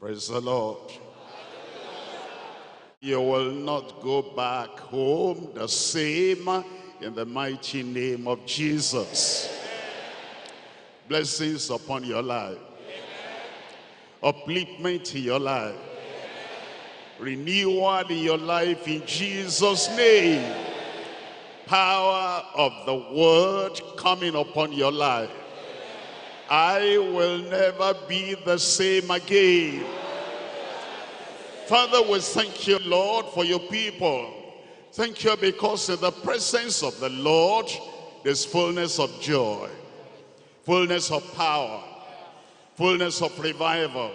Praise the Lord. You will not go back home the same in the mighty name of Jesus. Blessings upon your life. Upliftment in your life. Renewal in your life in Jesus' name. Power of the word coming upon your life. I will never be the same again. Father, we thank you, Lord, for your people. Thank you because in the presence of the Lord, there's fullness of joy, fullness of power, fullness of revival,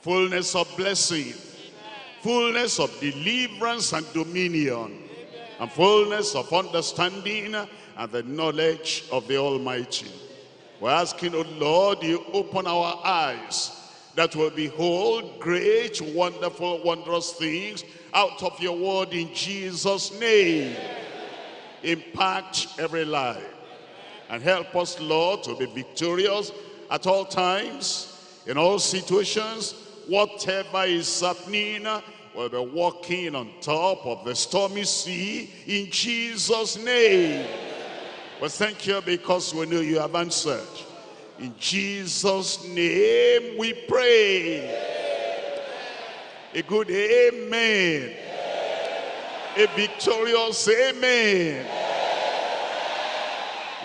fullness of blessing, fullness of deliverance and dominion, and fullness of understanding and the knowledge of the Almighty. We're asking, oh Lord, you open our eyes that we'll behold great, wonderful, wondrous things out of your word in Jesus' name. Impact every life. And help us, Lord, to be victorious at all times, in all situations, whatever is happening, we'll be walking on top of the stormy sea in Jesus' name. We thank you because we know you have answered. In Jesus' name we pray. A good amen. A victorious amen.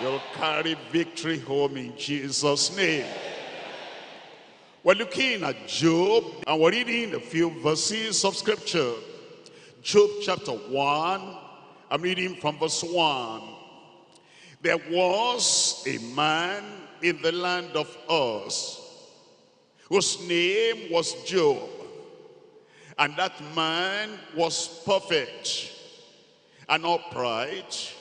You'll carry victory home in Jesus' name. We're looking at Job and we're reading a few verses of scripture. Job chapter 1, I'm reading from verse 1. There was a man in the land of Uz, whose name was Job. And that man was perfect and upright,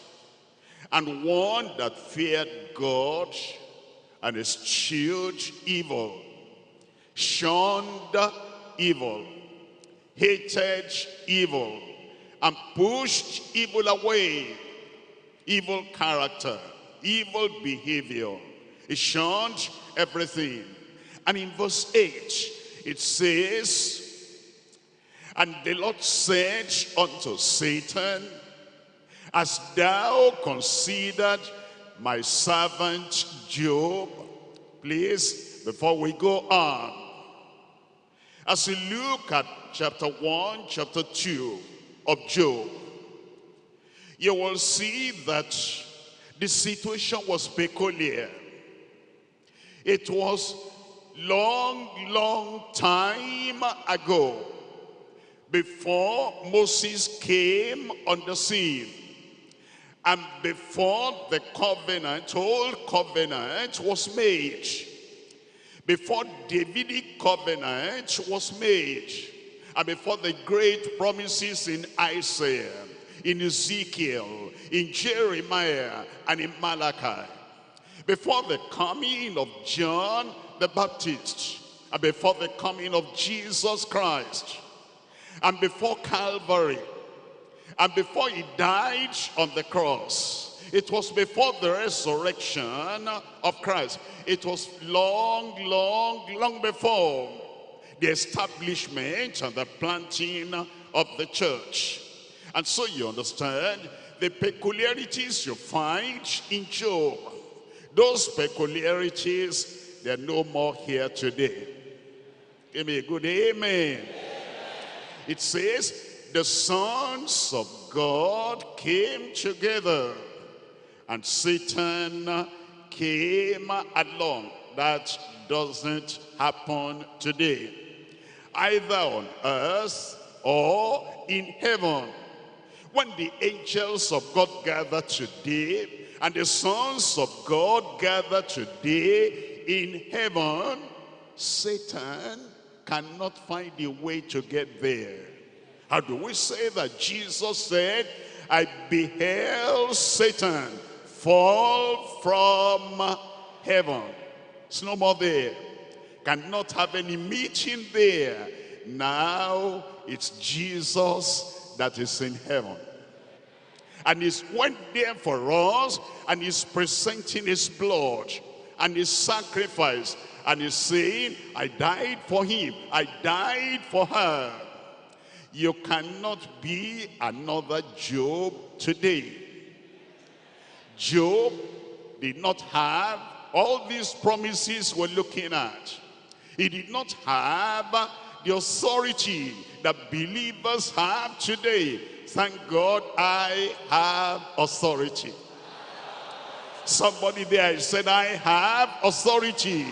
and one that feared God and eschewed evil, shunned evil, hated evil, and pushed evil away, evil character, evil behavior, he shunned everything. And in verse 8, it says, And the Lord said unto Satan, As thou considered my servant Job, please, before we go on, as we look at chapter 1, chapter 2 of Job, you will see that the situation was peculiar. It was long, long time ago before Moses came on the scene. And before the covenant, old covenant was made, before Davidic covenant was made, and before the great promises in Isaiah, in Ezekiel, in Jeremiah, and in Malachi, before the coming of John the Baptist, and before the coming of Jesus Christ, and before Calvary, and before he died on the cross. It was before the resurrection of Christ. It was long, long, long before the establishment and the planting of the church. And so you understand the peculiarities you find in Job those peculiarities, they're no more here today. Give me a good amen. It says, the sons of God came together and Satan came along. That doesn't happen today. Either on earth or in heaven. When the angels of God gather today, and the sons of God gather today in heaven, Satan cannot find a way to get there. How do we say that Jesus said, I beheld Satan fall from heaven. It's no more there. Cannot have any meeting there. Now it's Jesus that is in heaven and he's went there for us and he's presenting his blood and his sacrifice And he's saying, I died for him. I died for her. You cannot be another Job today. Job did not have all these promises we're looking at. He did not have the authority that believers have today. Thank God I have authority. Somebody there said, I have authority.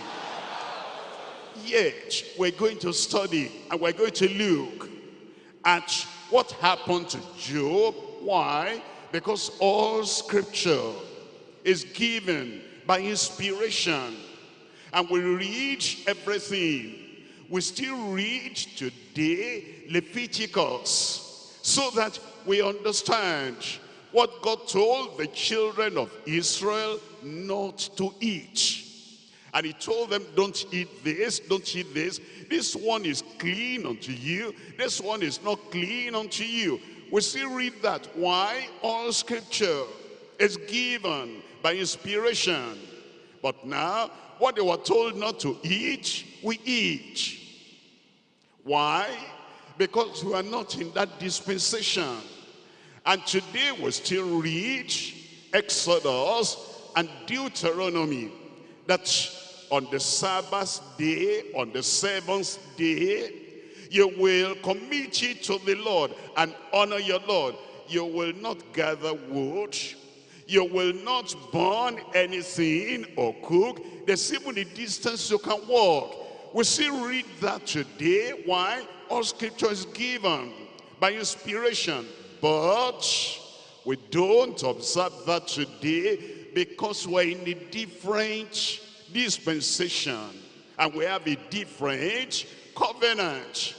Yet, we're going to study and we're going to look at what happened to Job. Why? Because all scripture is given by inspiration. And we read everything. We still read today Leviticus so that we understand what God told the children of Israel not to eat. And he told them, don't eat this, don't eat this. This one is clean unto you. This one is not clean unto you. We still read that. Why? All scripture is given by inspiration. But now, what they were told not to eat, we eat. Why? Because we are not in that dispensation. And today we still read Exodus and Deuteronomy that on the Sabbath day, on the seventh day, you will commit it to the Lord and honor your Lord. You will not gather wood. You will not burn anything or cook. There's even a distance you can walk. We still read that today. Why? All scripture is given by inspiration. But we don't observe that today because we're in a different dispensation and we have a different covenant.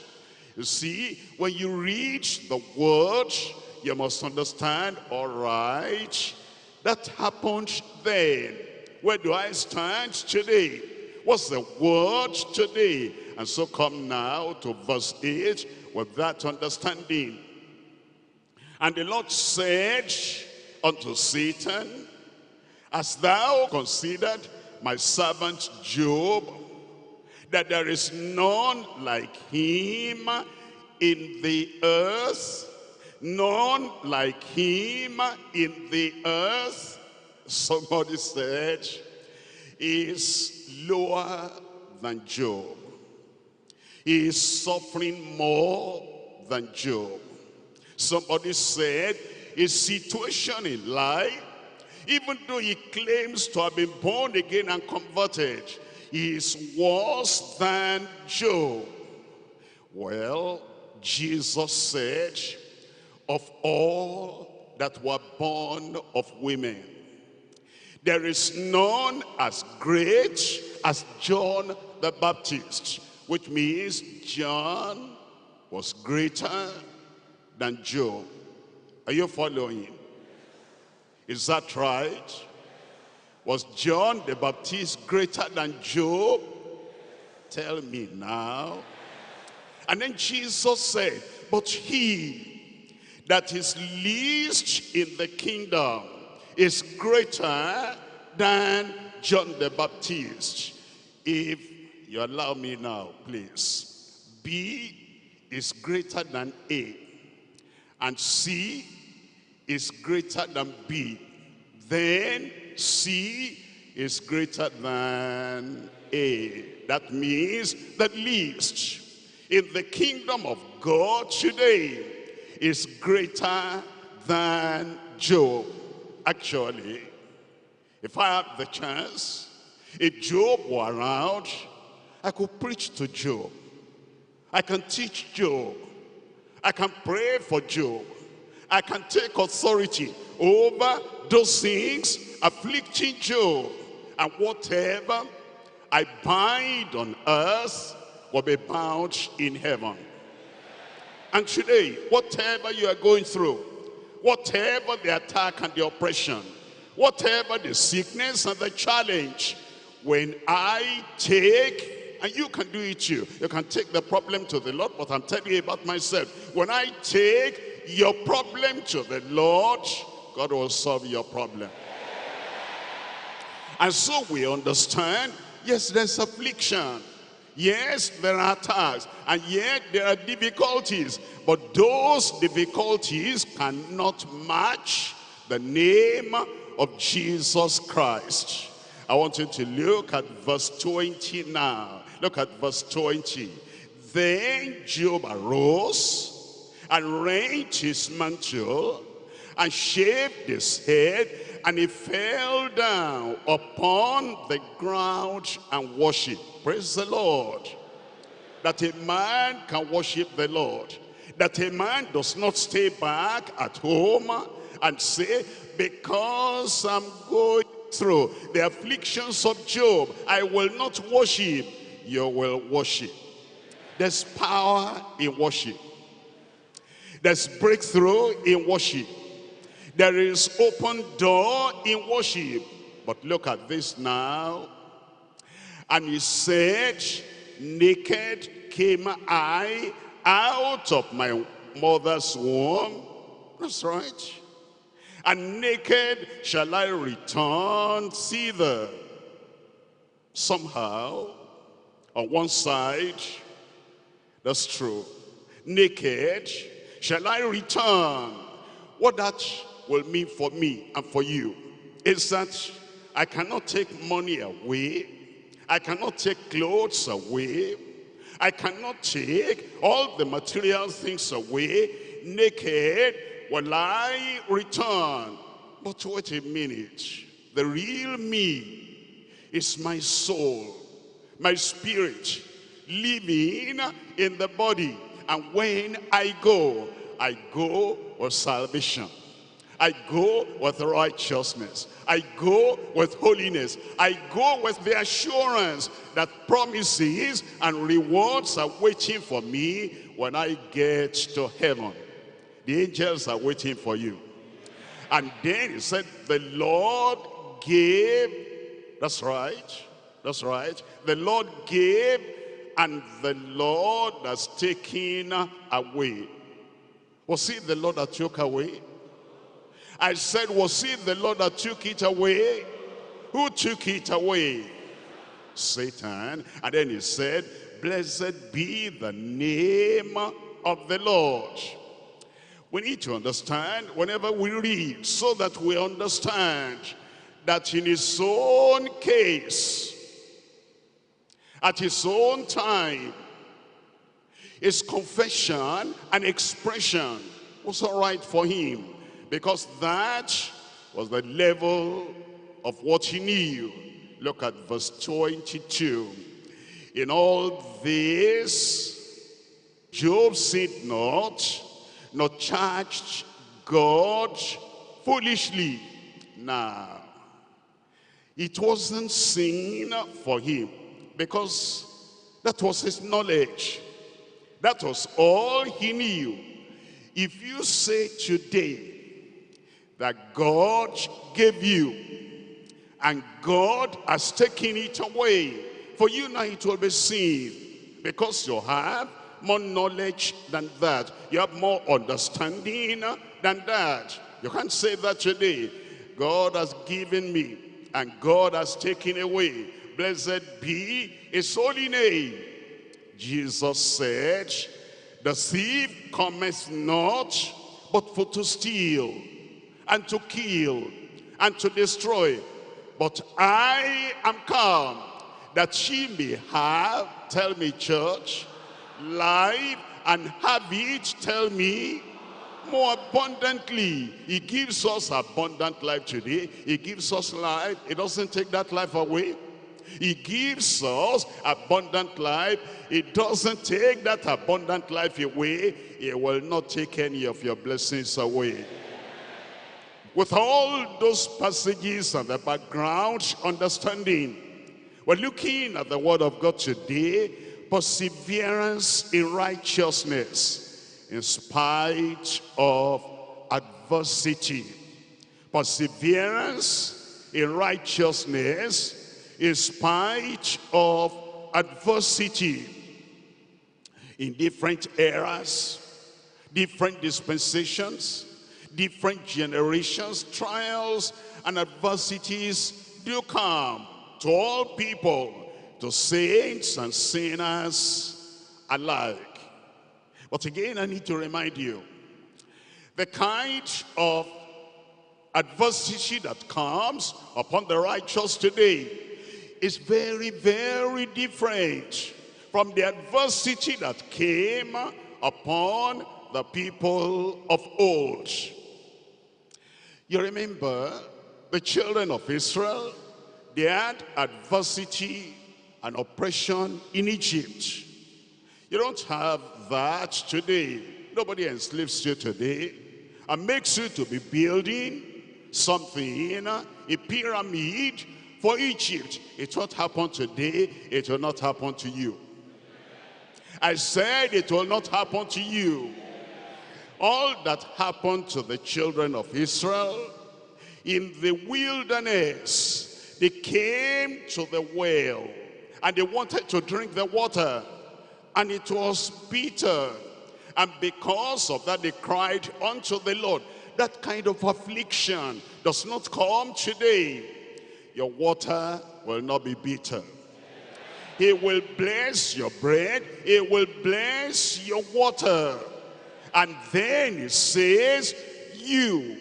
You see, when you read the word, you must understand, all right, that happened then. Where do I stand today? What's the word today? And so come now to verse 8 with that understanding. And the Lord said unto Satan, As thou considered my servant Job, that there is none like him in the earth, none like him in the earth. Somebody said, is lower than Job. He is suffering more than Job. Somebody said, his situation in life, even though he claims to have been born again and converted, is worse than Job. Well, Jesus said, of all that were born of women, there is none as great as John the Baptist, which means John was greater than Job. Are you following? Is that right? Was John the Baptist greater than Job? Tell me now. And then Jesus said, but he that is least in the kingdom is greater than John the Baptist. If you allow me now, please. B is greater than A and C is greater than B, then C is greater than A. That means that least in the kingdom of God today is greater than Job. Actually, if I had the chance, if Job were around, I could preach to Job. I can teach Job. I can pray for Job. I can take authority over those things afflicting Job. And whatever I bind on earth will be bound in heaven. And today, whatever you are going through, whatever the attack and the oppression, whatever the sickness and the challenge, when I take and you can do it too. You can take the problem to the Lord, but I'm telling you about myself. When I take your problem to the Lord, God will solve your problem. And so we understand yes, there's affliction. Yes, there are attacks, and yet there are difficulties. But those difficulties cannot match the name of Jesus Christ. I want you to look at verse 20 now. Look at verse 20. Then Job arose and rent his mantle and shaved his head and he fell down upon the ground and worshiped. Praise the Lord. That a man can worship the Lord. That a man does not stay back at home and say, because I'm going through the afflictions of Job, I will not worship. You will worship. There's power in worship. There's breakthrough in worship. There is open door in worship. But look at this now. And he said, naked came I out of my mother's womb. That's right. And naked shall I return thither. Somehow, on one side, that's true. Naked shall I return. What that will mean for me and for you is that I cannot take money away. I cannot take clothes away. I cannot take all the material things away. Naked will I return. But wait a minute. The real me is my soul, my spirit, living in the body. And when I go, I go for salvation. I go with righteousness. I go with holiness. I go with the assurance that promises and rewards are waiting for me when I get to heaven. The angels are waiting for you. And then he said, the Lord gave, that's right, that's right. The Lord gave and the Lord has taken away. Was it the Lord that took away? I said, was it the Lord that took it away? Who took it away? Satan. And then he said, blessed be the name of the Lord. We need to understand whenever we read so that we understand that in his own case, at his own time, his confession and expression was all right for him because that was the level of what he knew. Look at verse 22. In all this, Job said not, nor charged God foolishly. Now, it wasn't sin for him because that was his knowledge. That was all he knew. If you say today, that God gave you and God has taken it away. For you now it will be seen because you have more knowledge than that. You have more understanding than that. You can't say that today. God has given me and God has taken away. Blessed be his holy name. Jesus said, the thief cometh not but for to steal and to kill and to destroy. But I am come that she may have, tell me church, life and have it, tell me, more abundantly. He gives us abundant life today. He gives us life. He doesn't take that life away. He gives us abundant life. He doesn't take that abundant life away. He will not take any of your blessings away. With all those passages and the background understanding, we're looking at the word of God today, perseverance in righteousness in spite of adversity. Perseverance in righteousness in spite of adversity. In different eras, different dispensations, different generations, trials and adversities do come to all people. to saints and sinners alike. But again, I need to remind you, the kind of adversity that comes upon the righteous today is very, very different from the adversity that came upon the people of old. You remember the children of Israel, they had adversity and oppression in Egypt. You don't have that today. Nobody enslaves you today and makes you to be building something, a pyramid for Egypt. It won't happen today. It will not happen to you. I said it will not happen to you. All that happened to the children of Israel in the wilderness, they came to the well and they wanted to drink the water and it was bitter. And because of that, they cried unto the Lord. That kind of affliction does not come today. Your water will not be bitter. He will bless your bread. He will bless your water. And then he says, you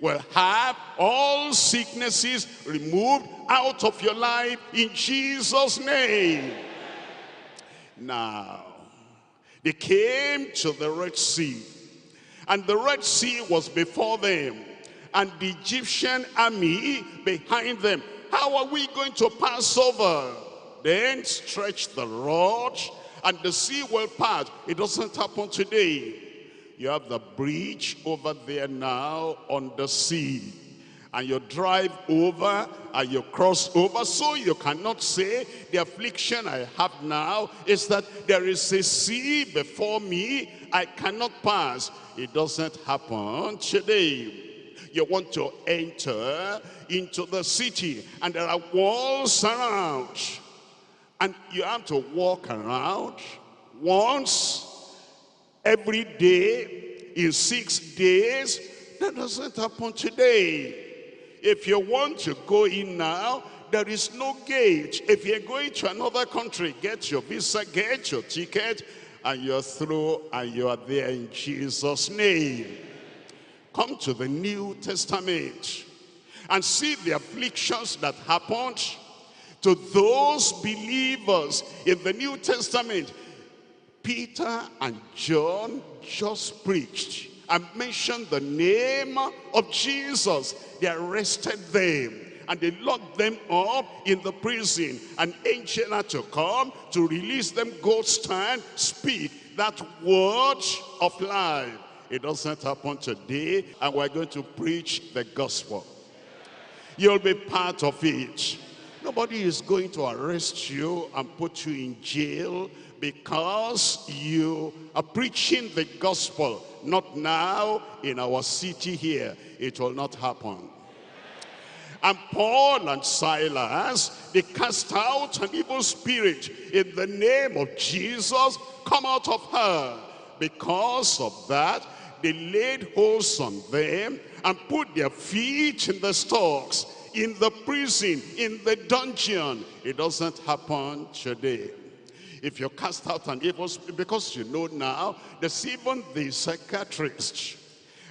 will have all sicknesses removed out of your life in Jesus' name. Now, they came to the Red Sea. And the Red Sea was before them. And the Egyptian army behind them. How are we going to pass over? Then stretch the rod and the sea will part. It doesn't happen today. You have the bridge over there now on the sea. And you drive over and you cross over. So you cannot say the affliction I have now is that there is a sea before me. I cannot pass. It doesn't happen today you want to enter into the city and there are walls around and you have to walk around once every day in six days. That doesn't happen today. If you want to go in now, there is no gate. If you're going to another country, get your visa, get your ticket, and you're through and you are there in Jesus' name. Come to the New Testament and see the afflictions that happened to those believers in the New Testament. Peter and John just preached and mentioned the name of Jesus. They arrested them and they locked them up in the prison. An angel had to come to release them, go stand, speak that word of life. It doesn't happen today, and we're going to preach the gospel. You'll be part of it. Nobody is going to arrest you and put you in jail because you are preaching the gospel. Not now in our city here. It will not happen. And Paul and Silas, they cast out an evil spirit in the name of Jesus. Come out of her. Because of that, they laid holds on them and put their feet in the stocks in the prison, in the dungeon. It doesn't happen today. If you cast out an evil spirit, because you know now, there's even the psychiatrists.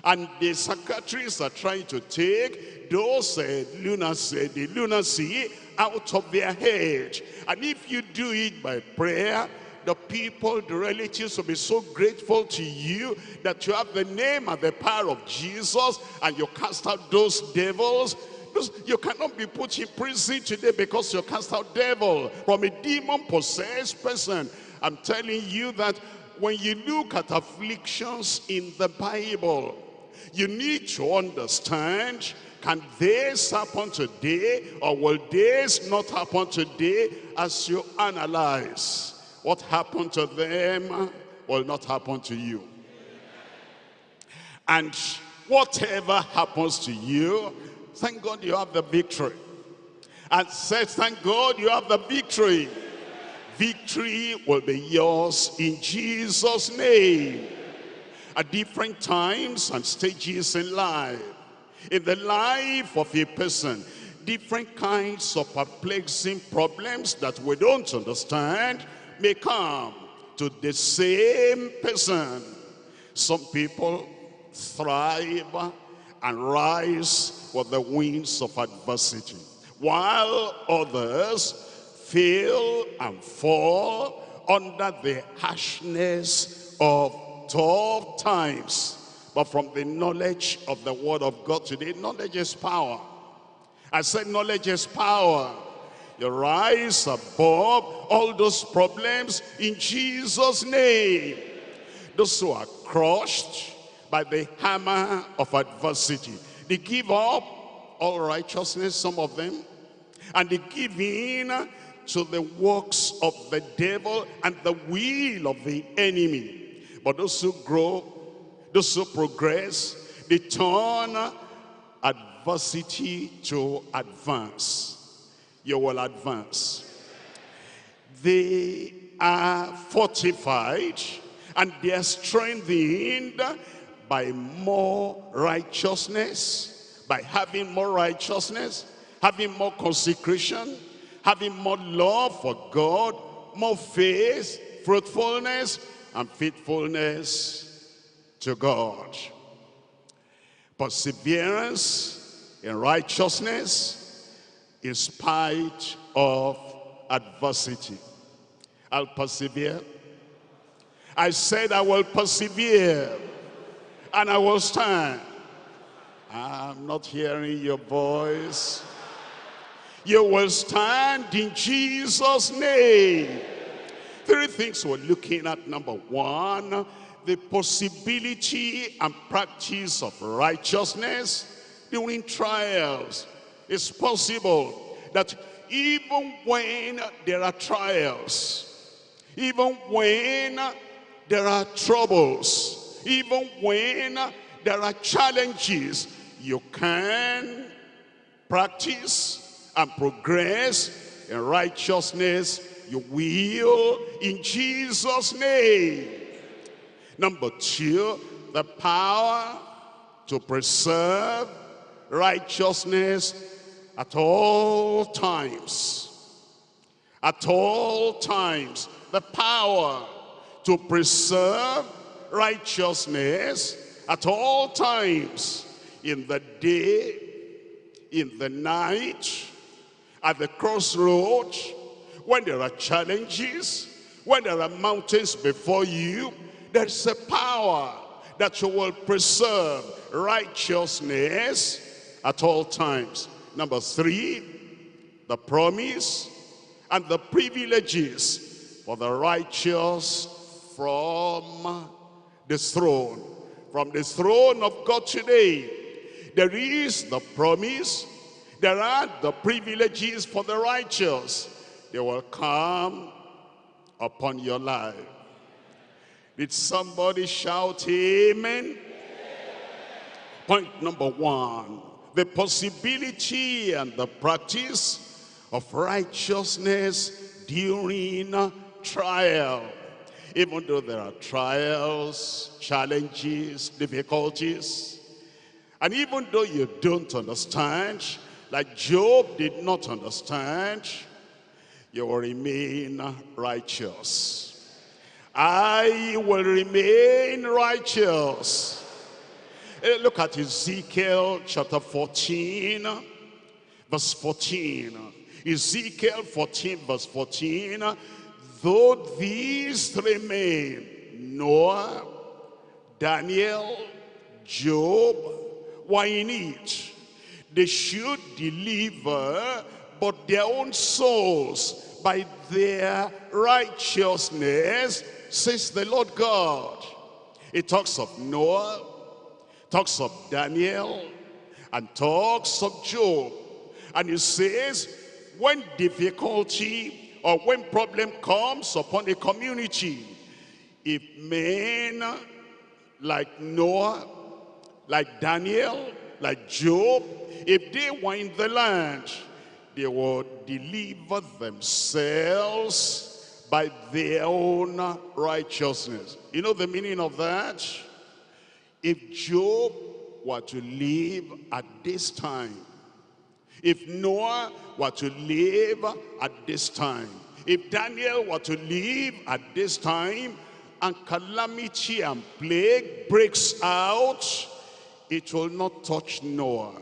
And the psychiatrists are trying to take those uh, lunacy, the lunacy out of their head. And if you do it by prayer, the people, the relatives will be so grateful to you that you have the name and the power of Jesus and you cast out those devils you cannot be put in prison today because you cast out devil from a demon-possessed person. I'm telling you that when you look at afflictions in the Bible, you need to understand, can this happen today or will this not happen today as you analyze what happened to them will not happen to you. And whatever happens to you Thank God you have the victory. And said, thank God you have the victory. Victory will be yours in Jesus' name. At different times and stages in life. In the life of a person, different kinds of perplexing problems that we don't understand may come to the same person. Some people thrive and rise with the winds of adversity, while others fail and fall under the harshness of tough times. But from the knowledge of the word of God today, knowledge is power. I said knowledge is power. You rise above all those problems in Jesus' name. Those who are crushed by the hammer of adversity. They give up all righteousness, some of them, and they give in to the works of the devil and the will of the enemy. But those who grow, those who progress, they turn adversity to advance. You will advance. They are fortified and they are strengthened by more righteousness, by having more righteousness, having more consecration, having more love for God, more faith, fruitfulness, and faithfulness to God. Perseverance in righteousness in spite of adversity. I'll persevere. I said I will persevere and I will stand. I'm not hearing your voice. You will stand in Jesus' name. Three things we're looking at. Number one, the possibility and practice of righteousness during trials. It's possible that even when there are trials, even when there are troubles, even when there are challenges, you can practice and progress in righteousness, you will in Jesus' name. Number two, the power to preserve righteousness at all times. At all times, the power to preserve righteousness at all times in the day, in the night, at the crossroads, when there are challenges, when there are mountains before you, there's a power that you will preserve righteousness at all times. Number three, the promise and the privileges for the righteous from the throne. From the throne of God today, there is the promise there are the privileges for the righteous. They will come upon your life. Did somebody shout amen? Point number one, the possibility and the practice of righteousness during trial. Even though there are trials, challenges, difficulties, and even though you don't understand, like Job did not understand, you will remain righteous. I will remain righteous. Eh, look at Ezekiel chapter 14, verse 14. Ezekiel 14, verse 14. Though these remain, Noah, Daniel, Job, were in it they should deliver but their own souls by their righteousness, says the Lord God. It talks of Noah, talks of Daniel, and talks of Job. And it says, when difficulty or when problem comes upon a community, if men like Noah, like Daniel, like Job, if they were in the land, they would deliver themselves by their own righteousness. You know the meaning of that? If Job were to live at this time, If Noah were to live at this time, if Daniel were to live at this time, and calamity and plague breaks out, it will not touch Noah.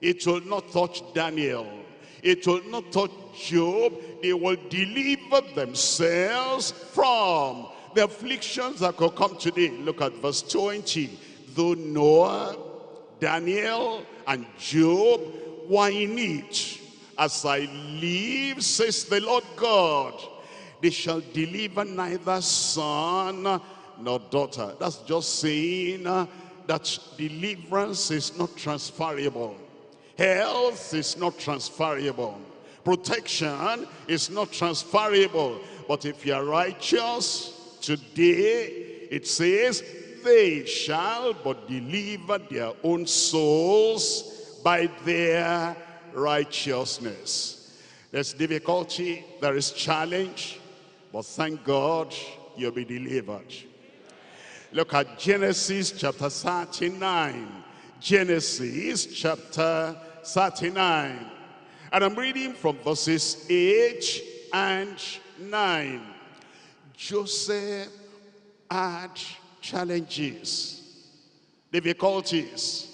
It will not touch Daniel. It will not touch Job. They will deliver themselves from the afflictions that could come today. Look at verse 20. Though Noah, Daniel, and Job were in it, as I live, says the Lord God, they shall deliver neither son nor daughter. That's just saying uh, that deliverance is not transferable. Health is not transferable. Protection is not transferable. But if you are righteous today, it says, they shall but deliver their own souls by their righteousness. There's difficulty, there is challenge, but thank God you'll be delivered. Look at Genesis chapter 39. Genesis chapter 39. And I'm reading from verses 8 and 9. Joseph had challenges, difficulties.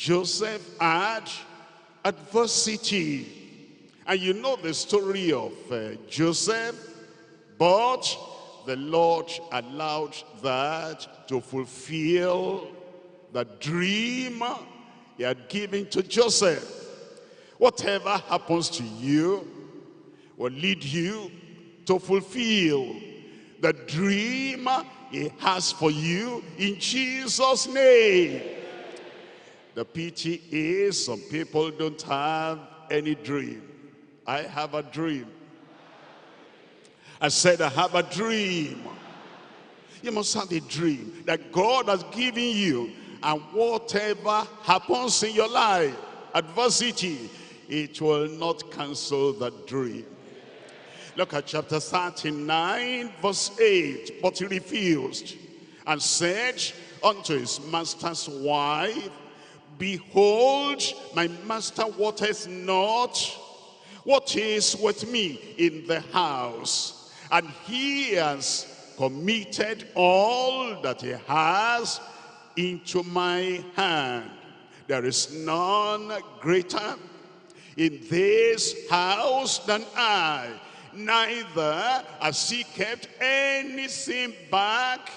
Joseph had adversity. And you know the story of uh, Joseph but the Lord allowed that to fulfill the dream he had given to Joseph. Whatever happens to you will lead you to fulfill the dream he has for you in Jesus' name. The pity is some people don't have any dream. I have a dream. I said, I have a dream. You must have a dream that God has given you. And whatever happens in your life, adversity, it will not cancel that dream. Look at chapter 39, verse 8. But he refused and said unto his master's wife, Behold, my master waters not what is with me in the house and he has committed all that he has into my hand. There is none greater in this house than I. Neither has he kept anything back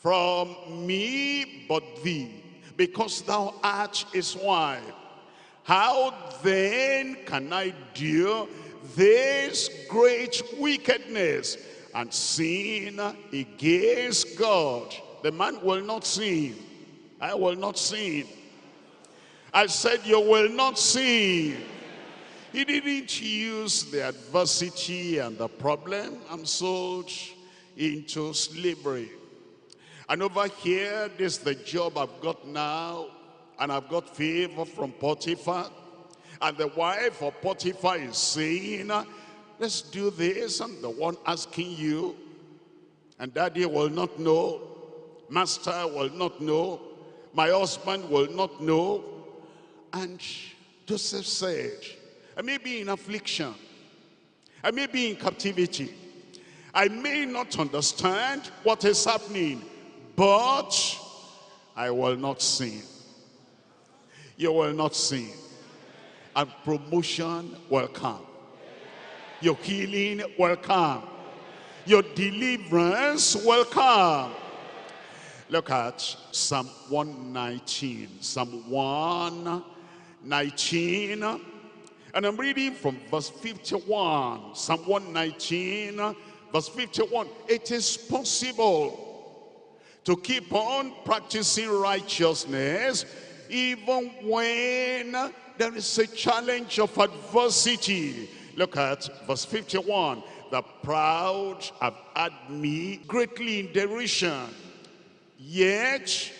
from me but thee, because thou art his wife. How then can I do this great wickedness and sin against God. The man will not sin. I will not sin. I said you will not sin. He didn't use the adversity and the problem. I'm sold into slavery. And over here, this is the job I've got now. And I've got favor from Potiphar. And the wife of Potiphar is saying, let's do this. And the one asking you, and daddy will not know, master will not know, my husband will not know. And Joseph said, I may be in affliction. I may be in captivity. I may not understand what is happening, but I will not sin. You will not sin and promotion will come. Your healing will come. Your deliverance will come. Look at Psalm 119. Psalm 119. And I'm reading from verse 51. Psalm 119, verse 51. It is possible to keep on practicing righteousness even when there is a challenge of adversity. Look at verse 51. The proud have had me greatly in derision. Yet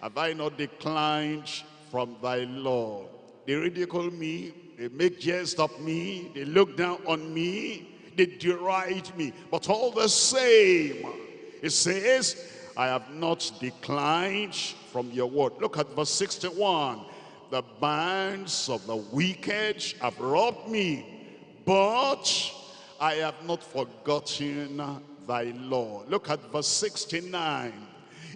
have I not declined from thy law. They ridicule me, they make jest of me, they look down on me, they deride me. But all the same, it says, I have not declined from your word. Look at verse 61. the bands of the wicked have robbed me, but I have not forgotten thy law. Look at verse 69.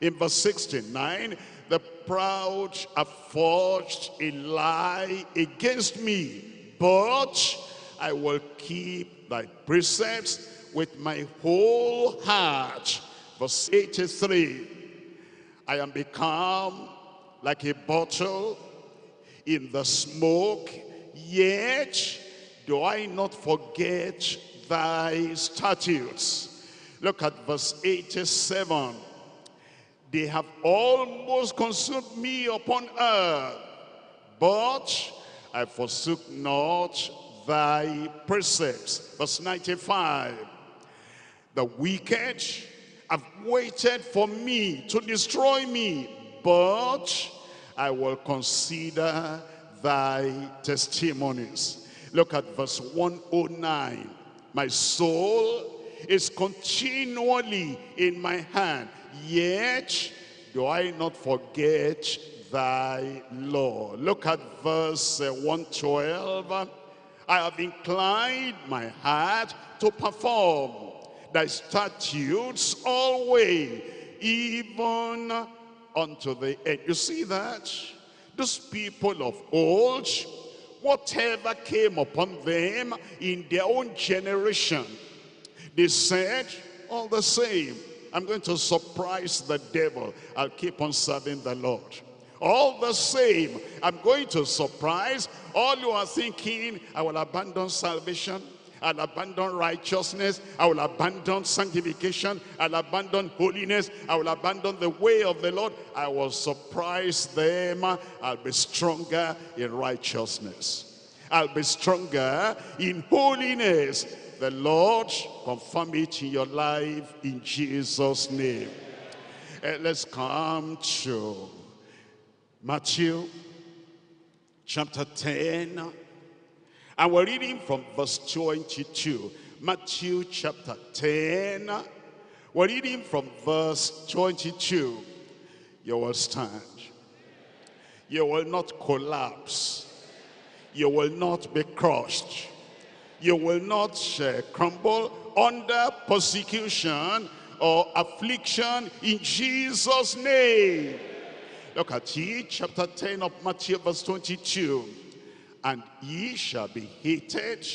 In verse 69, the proud have forged a lie against me, but I will keep thy precepts with my whole heart. Verse 83, I am become like a bottle in the smoke, yet do I not forget thy statutes. Look at verse 87. They have almost consumed me upon earth, but I forsook not thy precepts. Verse 95. The wicked have waited for me to destroy me, but I will consider thy testimonies. Look at verse 109. My soul is continually in my hand, yet do I not forget thy law. Look at verse uh, 112. I have inclined my heart to perform thy statutes always, even unto the end. You see that? Those people of old, whatever came upon them in their own generation, they said, all the same, I'm going to surprise the devil. I'll keep on serving the Lord. All the same, I'm going to surprise all you are thinking, I will abandon salvation. I'll abandon righteousness. I will abandon sanctification. I'll abandon holiness. I will abandon the way of the Lord. I will surprise them. I'll be stronger in righteousness. I'll be stronger in holiness. The Lord confirm it in your life in Jesus' name. Uh, let's come to Matthew chapter 10 and we're reading from verse 22. Matthew chapter 10. We're reading from verse 22. You will stand. You will not collapse. You will not be crushed. You will not uh, crumble under persecution or affliction in Jesus' name. Look at it, chapter 10 of Matthew, verse 22 and ye shall be hated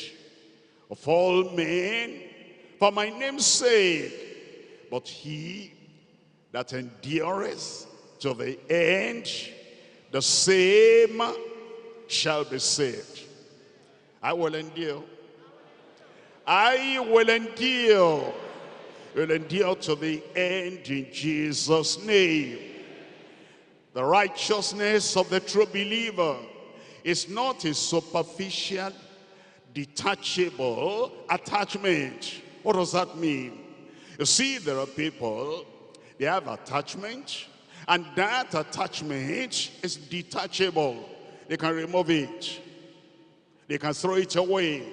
of all men for my name's sake. But he that endureth to the end, the same shall be saved. I will endure. I will endure. Will endure to the end in Jesus' name. The righteousness of the true believer is not a superficial, detachable attachment. What does that mean? You see, there are people, they have attachment, and that attachment is detachable. They can remove it. They can throw it away.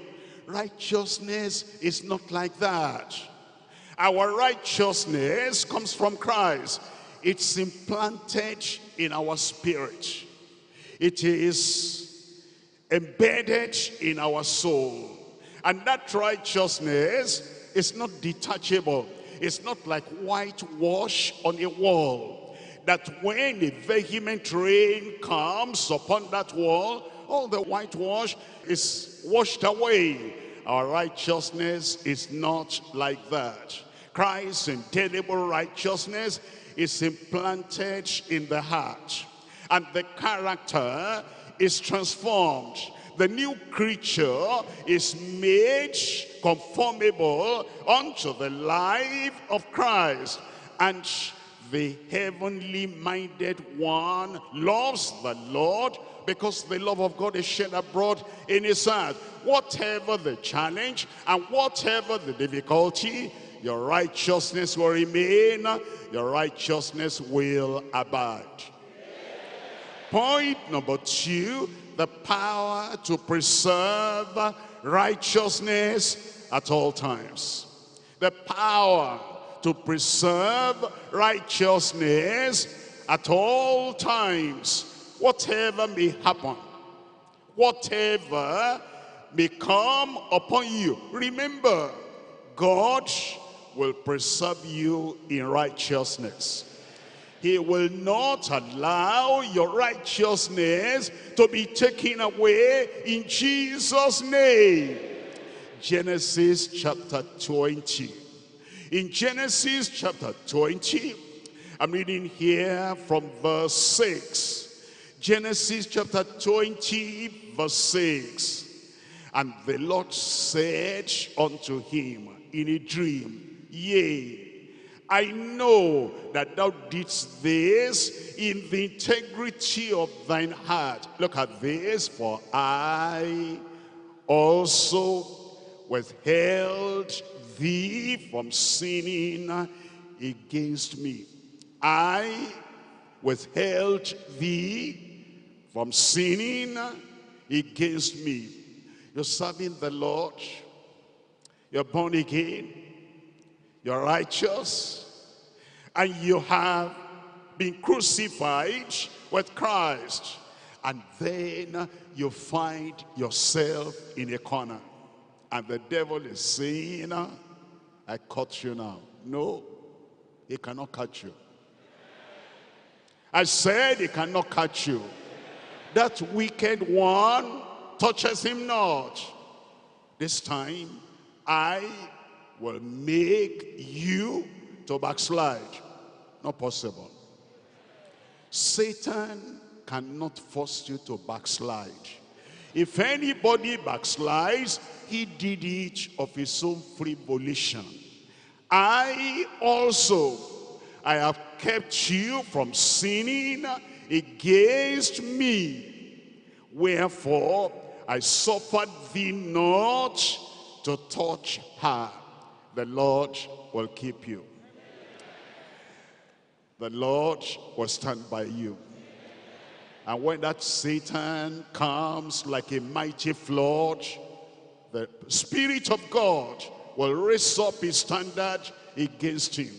Righteousness is not like that. Our righteousness comes from Christ. It's implanted in our spirit. It is embedded in our soul. And that righteousness is not detachable. It's not like whitewash on a wall. That when a vehement rain comes upon that wall, all the whitewash is washed away. Our righteousness is not like that. Christ's indelible righteousness is implanted in the heart and the character is transformed. The new creature is made conformable unto the life of Christ. And the heavenly minded one loves the Lord because the love of God is shed abroad in his heart. Whatever the challenge and whatever the difficulty, your righteousness will remain, your righteousness will abide. Point number two, the power to preserve righteousness at all times. The power to preserve righteousness at all times. whatever may happen, whatever may come upon you, remember, God will preserve you in righteousness. He will not allow your righteousness to be taken away in Jesus' name. Genesis chapter 20. In Genesis chapter 20, I'm reading here from verse 6. Genesis chapter 20, verse 6. And the Lord said unto him in a dream, Yea, I know that thou didst this in the integrity of thine heart. Look at this, for I also withheld thee from sinning against me. I withheld thee from sinning against me. You're serving the Lord. You're born again you're righteous, and you have been crucified with Christ. And then you find yourself in a corner. And the devil is saying, I caught you now. No, he cannot catch you. I said he cannot catch you. That wicked one touches him not. This time, I will make you to backslide. Not possible. Satan cannot force you to backslide. If anybody backslides, he did it of his own free volition. I also, I have kept you from sinning against me. Wherefore, I suffered thee not to touch her the Lord will keep you. The Lord will stand by you. And when that Satan comes like a mighty flood, the Spirit of God will raise up his standard against him.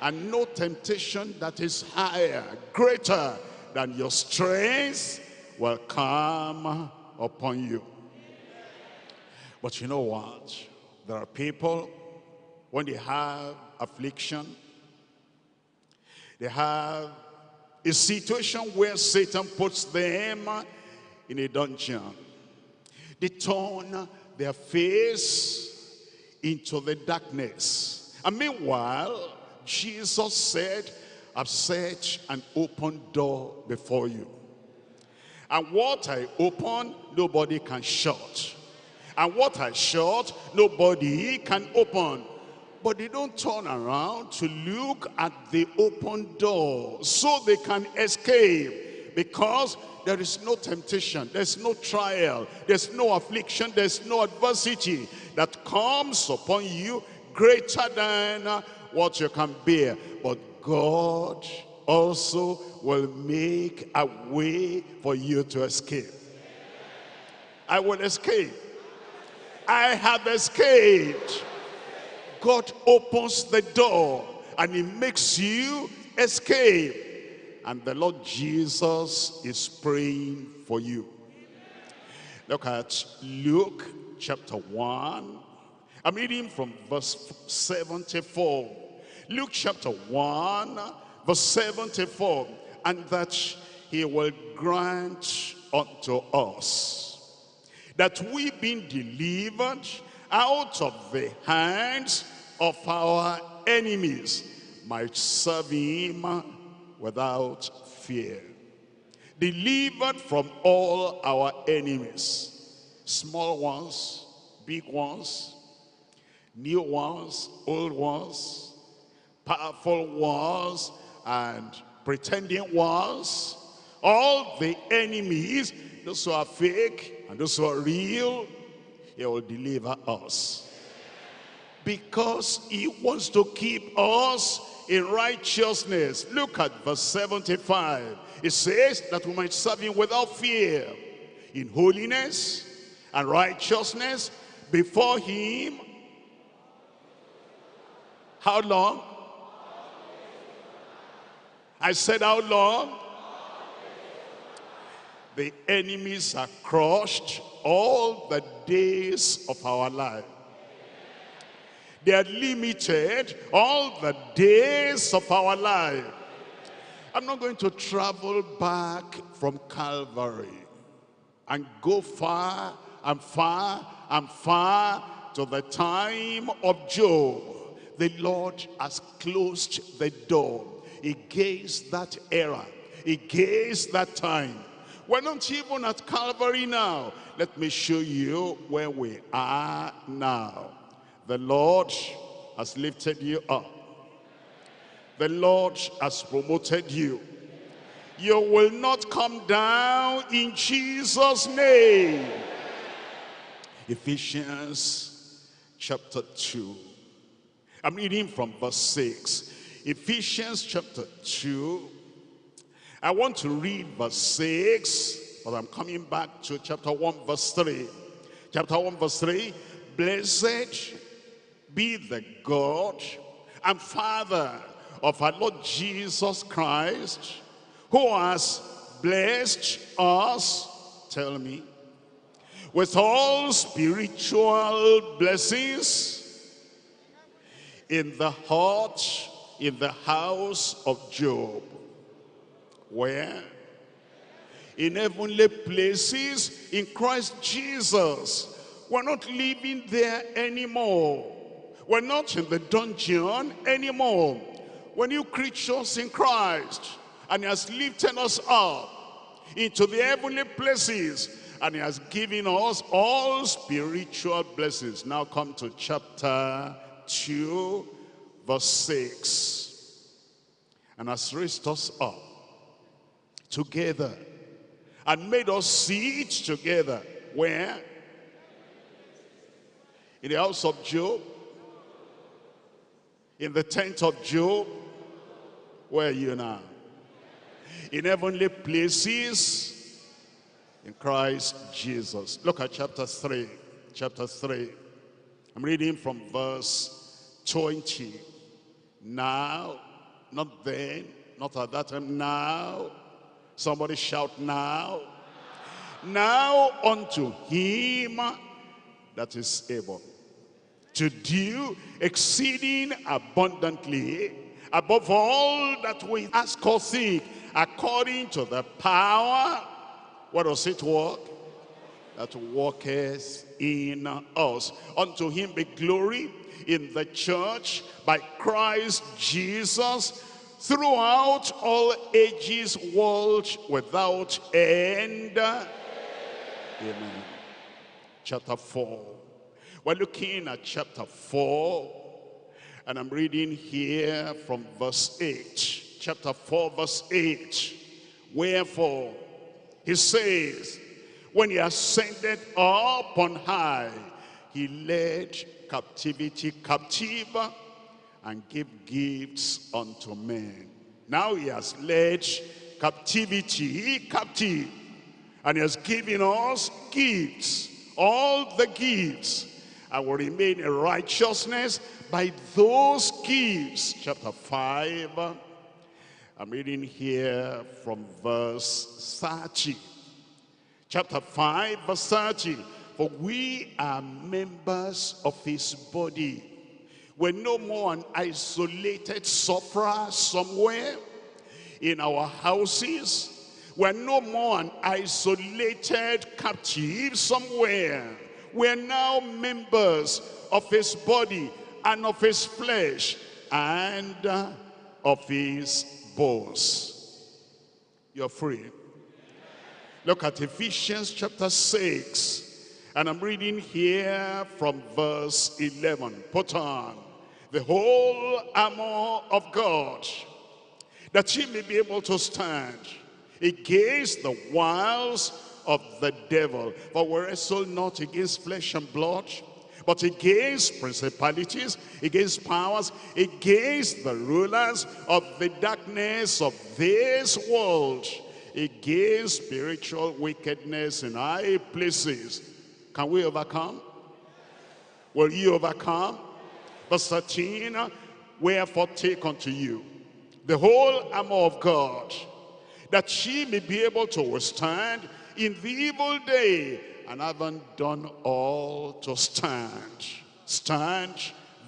And no temptation that is higher, greater than your strength will come upon you. But you know what? There are people, when they have affliction, they have a situation where Satan puts them in a dungeon. They turn their face into the darkness. And meanwhile, Jesus said, I've set an open door before you. And what I open, nobody can shut. And what I shut, nobody can open. But they don't turn around to look at the open door so they can escape. Because there is no temptation, there's no trial, there's no affliction, there's no adversity that comes upon you greater than uh, what you can bear. But God also will make a way for you to escape. I will escape. I have escaped. God opens the door and he makes you escape. And the Lord Jesus is praying for you. Look at Luke chapter 1. I'm reading from verse 74. Luke chapter 1, verse 74. And that he will grant unto us that we being delivered out of the hands of our enemies might serve him without fear. Delivered from all our enemies, small ones, big ones, new ones, old ones, powerful ones, and pretending ones, all the enemies, those who are fake, and those who are real, he will deliver us. Because he wants to keep us in righteousness. Look at verse 75. It says that we might serve him without fear, in holiness and righteousness before him. How long? I said how long? The enemies are crushed all the days of our life. They are limited all the days of our life. I'm not going to travel back from Calvary and go far and far and far to the time of Job. The Lord has closed the door against that era, against that time. We're not even at Calvary now. Let me show you where we are now. The Lord has lifted you up. The Lord has promoted you. You will not come down in Jesus' name. Ephesians chapter 2. I'm reading from verse 6. Ephesians chapter 2. I want to read verse 6, but I'm coming back to chapter 1 verse 3. Chapter 1 verse 3. Blessed be the God and Father of our Lord Jesus Christ, who has blessed us, tell me, with all spiritual blessings in the heart, in the house of Job. Where? In heavenly places in Christ Jesus. We're not living there anymore. We're not in the dungeon anymore. We're new creatures in Christ. And he has lifted us up into the heavenly places and he has given us all spiritual blessings. Now come to chapter 2, verse 6. And has raised us up together and made us sit together. Where? In the house of Job. In the tent of Job. Where are you now? In heavenly places in Christ Jesus. Look at chapter 3. Chapter 3. I'm reading from verse 20. Now, not then, not at that time, now. Somebody shout now. Now unto him that is able to do exceeding abundantly above all that we ask or think according to the power what does it work? That worketh in us. Unto him be glory in the church by Christ Jesus throughout all ages, world without end. Amen. Chapter 4. We're looking at chapter 4. And I'm reading here from verse 8. Chapter 4, verse 8. Wherefore, he says, when he ascended up on high, he led captivity captive and give gifts unto men. Now he has led captivity captive and he has given us gifts, all the gifts, and will remain in righteousness by those gifts. Chapter 5, I'm reading here from verse 30. Chapter 5, verse 30. For we are members of his body. We're no more an isolated sufferer somewhere in our houses. We're no more an isolated captive somewhere. We're now members of his body and of his flesh and uh, of his bones. You're free. Look at Ephesians chapter 6. And I'm reading here from verse 11. Put on the whole armor of God, that ye may be able to stand against the wiles of the devil. For we wrestle not against flesh and blood, but against principalities, against powers, against the rulers of the darkness of this world, against spiritual wickedness in high places. Can we overcome? Will you overcome? Verse 13, wherefore take unto you the whole armor of God, that ye may be able to withstand in the evil day and haven't done all to stand. Stand,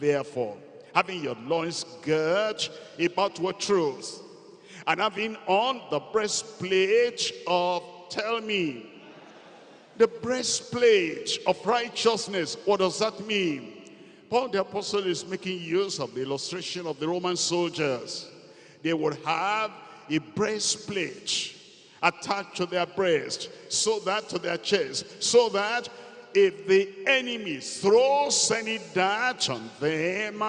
therefore, having your loins girt about with truth, and having on the breastplate of, tell me, the breastplate of righteousness. What does that mean? Paul the apostle is making use of the illustration of the Roman soldiers. They would have a breastplate attached to their breast, so that to their chest, so that if the enemy throws any dart on them,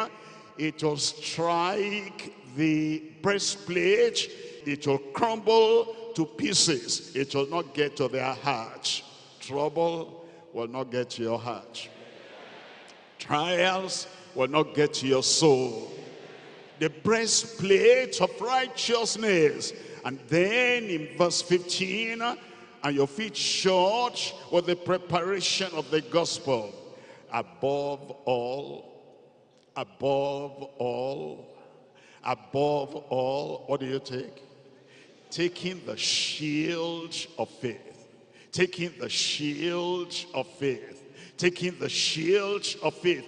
it will strike the breastplate, it will crumble to pieces. It will not get to their heart. Trouble will not get to your heart. Trials will not get to your soul. The breastplate of righteousness. And then in verse 15, and your feet shod with the preparation of the gospel. Above all, above all, above all, what do you take? Taking the shield of faith. Taking the shield of faith taking the shield of faith,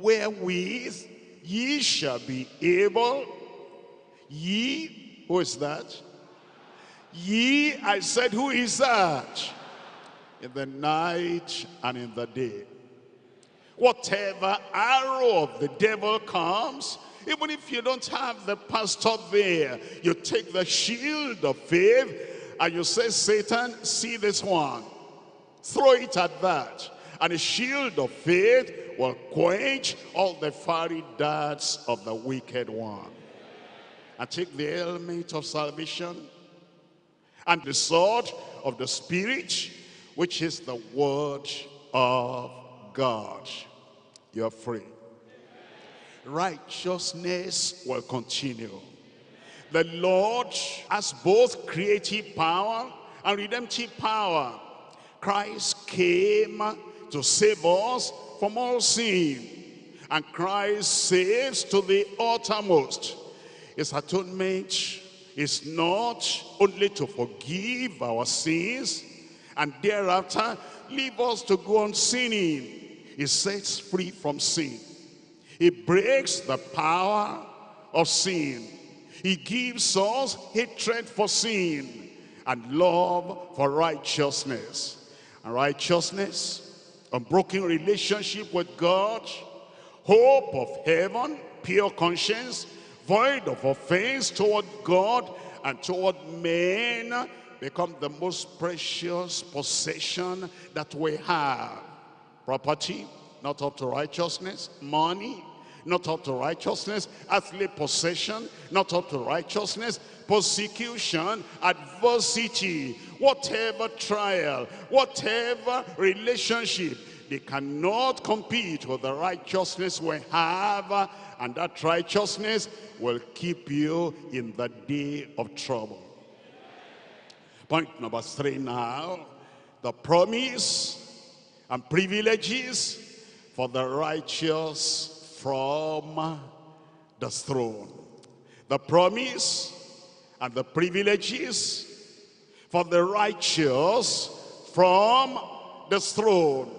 wherewith ye shall be able, ye, who is that? Ye, I said, who is that? In the night and in the day. Whatever arrow of the devil comes, even if you don't have the pastor there, you take the shield of faith and you say, Satan, see this one. Throw it at that and a shield of faith will quench all the fiery darts of the wicked one. And take the helmet of salvation and the sword of the Spirit, which is the word of God. You're free. Righteousness will continue. The Lord has both creative power and redemptive power. Christ came to save us from all sin. And Christ saves to the uttermost. His atonement is not only to forgive our sins and thereafter leave us to go on sinning. He sets free from sin. He breaks the power of sin. He gives us hatred for sin and love for righteousness. And righteousness unbroken relationship with God, hope of heaven, pure conscience, void of offense toward God and toward men become the most precious possession that we have. Property, not up to righteousness, money, not up to righteousness, earthly possession, not up to righteousness, persecution, adversity, whatever trial, whatever relationship, they cannot compete with the righteousness we have, and that righteousness will keep you in the day of trouble. Point number three now, the promise and privileges for the righteous from the throne. The promise and the privileges for the righteous from the throne.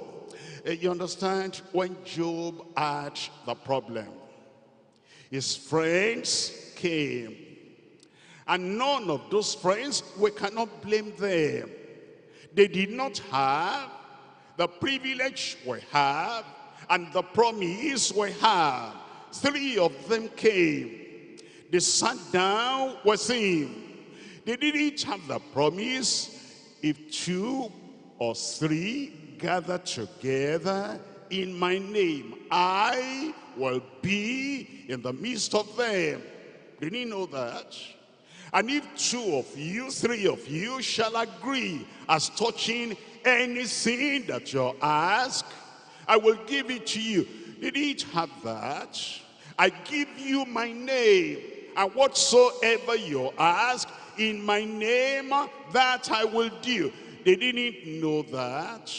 Eh, you understand? When Job had the problem, his friends came. And none of those friends, we cannot blame them. They did not have the privilege we have and the promise we have. Three of them came. They sat down with him. They didn't have the promise. If two or three gather together in my name, I will be in the midst of them. Didn't you know that? And if two of you, three of you shall agree as touching anything that you ask, I will give it to you. Did each have that? I give you my name, and whatsoever you ask in my name, that I will do. They didn't know that.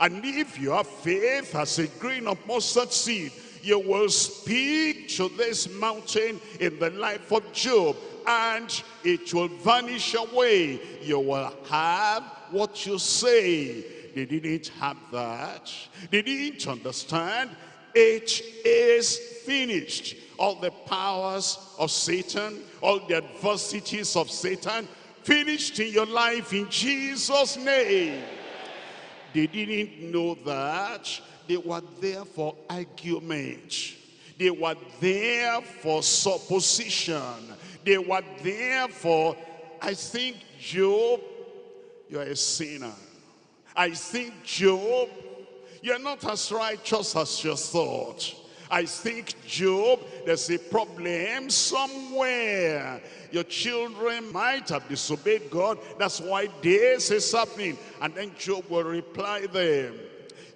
And if you have faith as a grain of mustard seed, you will speak to this mountain in the life of Job and it will vanish away. You will have what you say. They didn't have that. They didn't understand. It is finished. All the powers of Satan, all the adversities of Satan, finished in your life in Jesus' name. They didn't know that. They were there for argument. They were there for supposition. They were there for, I think, Job, you're a sinner. I think, Job, you're not as righteous as you thought. I think, Job, there's a problem somewhere. Your children might have disobeyed God. That's why this is happening. And then Job will reply them,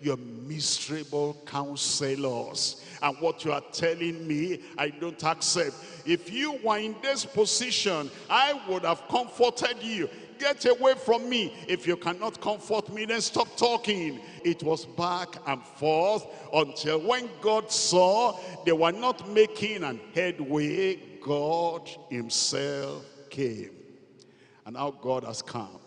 you're miserable counselors. And what you are telling me, I don't accept. If you were in this position, I would have comforted you. Get away from me. If you cannot comfort me, then stop talking. It was back and forth until when God saw they were not making an headway, God himself came. And now God has come.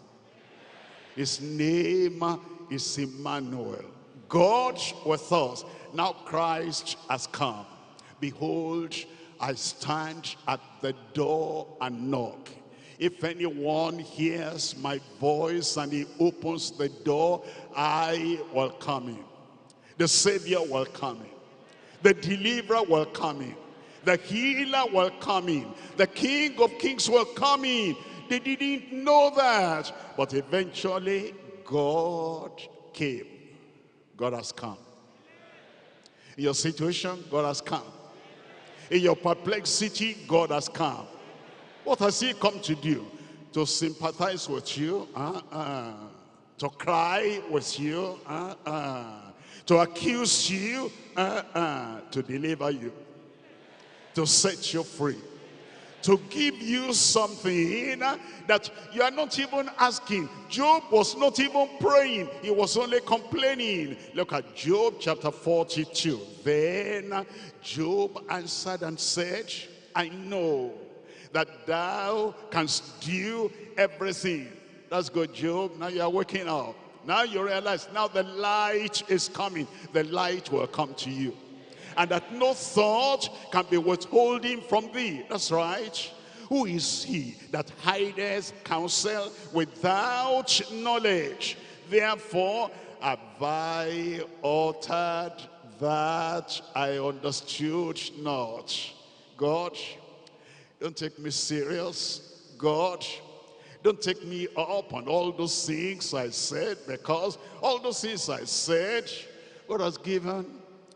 His name is Emmanuel. God with us. Now Christ has come. Behold, I stand at the door and knock. If anyone hears my voice and he opens the door, I will come in. The Savior will come in. The deliverer will come in. The healer will come in. The King of Kings will come in. They didn't know that. But eventually, God came. God has come. In your situation, God has come. In your perplexity, God has come. What has he come to do? To sympathize with you, uh -uh. to cry with you, uh to accuse you, uh-uh. to deliver you, to set you free to give you something that you are not even asking. Job was not even praying. He was only complaining. Look at Job chapter 42. Then Job answered and said, I know that thou canst do everything. That's good, Job. Now you are waking up. Now you realize, now the light is coming. The light will come to you and that no thought can be withholding from thee. That's right. Who is he that hideth counsel without knowledge? Therefore have I uttered that I understood not. God, don't take me serious. God, don't take me up on all those things I said because all those things I said, God has given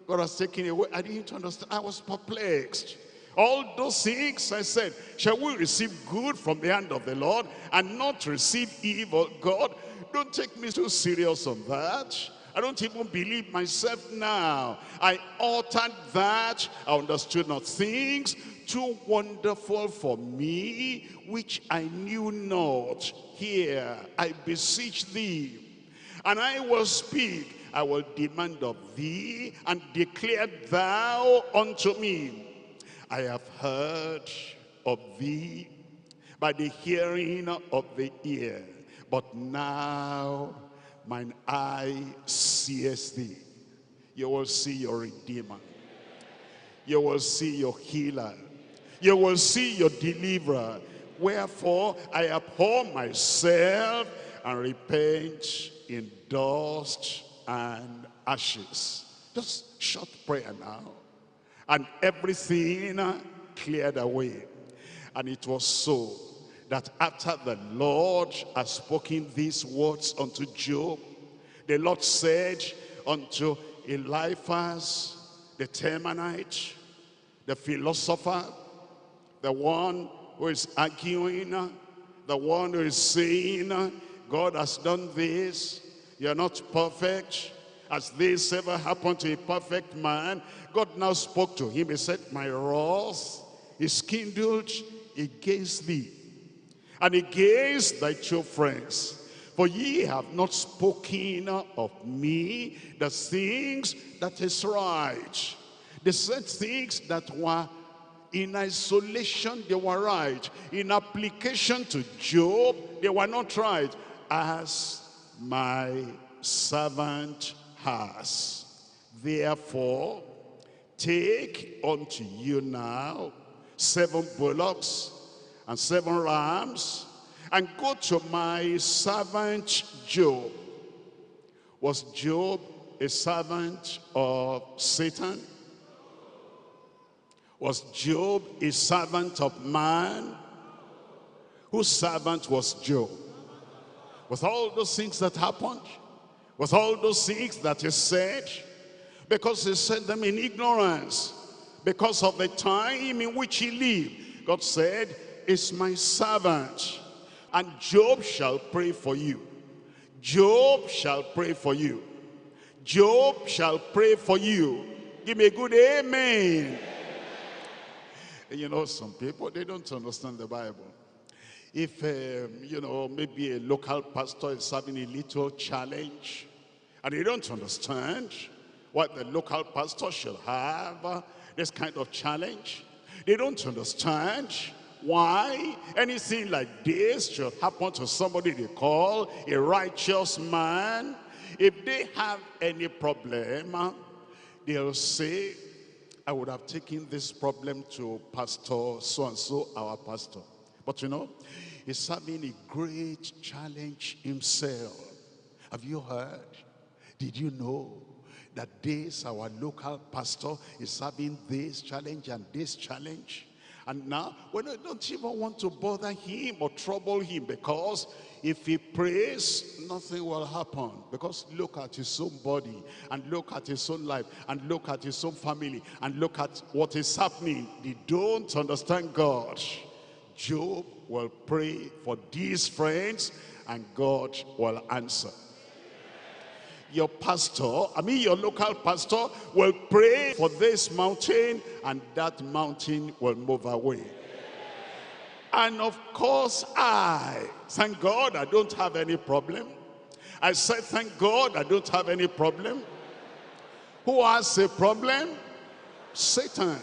God has taken away. I didn't understand. I was perplexed. All those things I said, shall we receive good from the hand of the Lord and not receive evil? God, don't take me too serious on that. I don't even believe myself now. I uttered that. I understood not things too wonderful for me, which I knew not. Here, I beseech thee, and I will speak I will demand of thee, and declare thou unto me. I have heard of thee by the hearing of the ear, but now mine eye sees thee. You will see your Redeemer. You will see your healer. You will see your deliverer. Wherefore I abhor myself and repent in dust and ashes. Just short prayer now. And everything cleared away. And it was so that after the Lord had spoken these words unto Job, the Lord said unto Eliphaz, the Temanite, the philosopher, the one who is arguing, the one who is saying, God has done this, you're not perfect. As this ever happened to a perfect man, God now spoke to him. He said, my wrath is kindled against thee and against thy true friends. For ye have not spoken of me the things that is right. They said things that were in isolation, they were right. In application to Job, they were not right. As my servant has. Therefore, take unto you now seven bullocks and seven rams, and go to my servant Job. Was Job a servant of Satan? Was Job a servant of man? Whose servant was Job? With all those things that happened, with all those things that he said, because he said them in ignorance, because of the time in which he lived. God said, is my servant, and Job shall pray for you. Job shall pray for you. Job shall pray for you. Give me a good amen. You know, some people, they don't understand the Bible. If, um, you know, maybe a local pastor is having a little challenge, and they don't understand what the local pastor should have, uh, this kind of challenge, they don't understand why anything like this should happen to somebody they call a righteous man. If they have any problem, uh, they'll say, I would have taken this problem to Pastor so-and-so, our pastor. But you know, he's having a great challenge himself. Have you heard? Did you know that this, our local pastor, is having this challenge and this challenge? And now, we don't even want to bother him or trouble him because if he prays, nothing will happen. Because look at his own body and look at his own life and look at his own family and look at what is happening. They don't understand God. Job will pray for these friends and God will answer your pastor, I mean your local pastor, will pray for this mountain and that mountain will move away. And of course I, thank God I don't have any problem. I said thank God I don't have any problem. Who has a problem? Satan.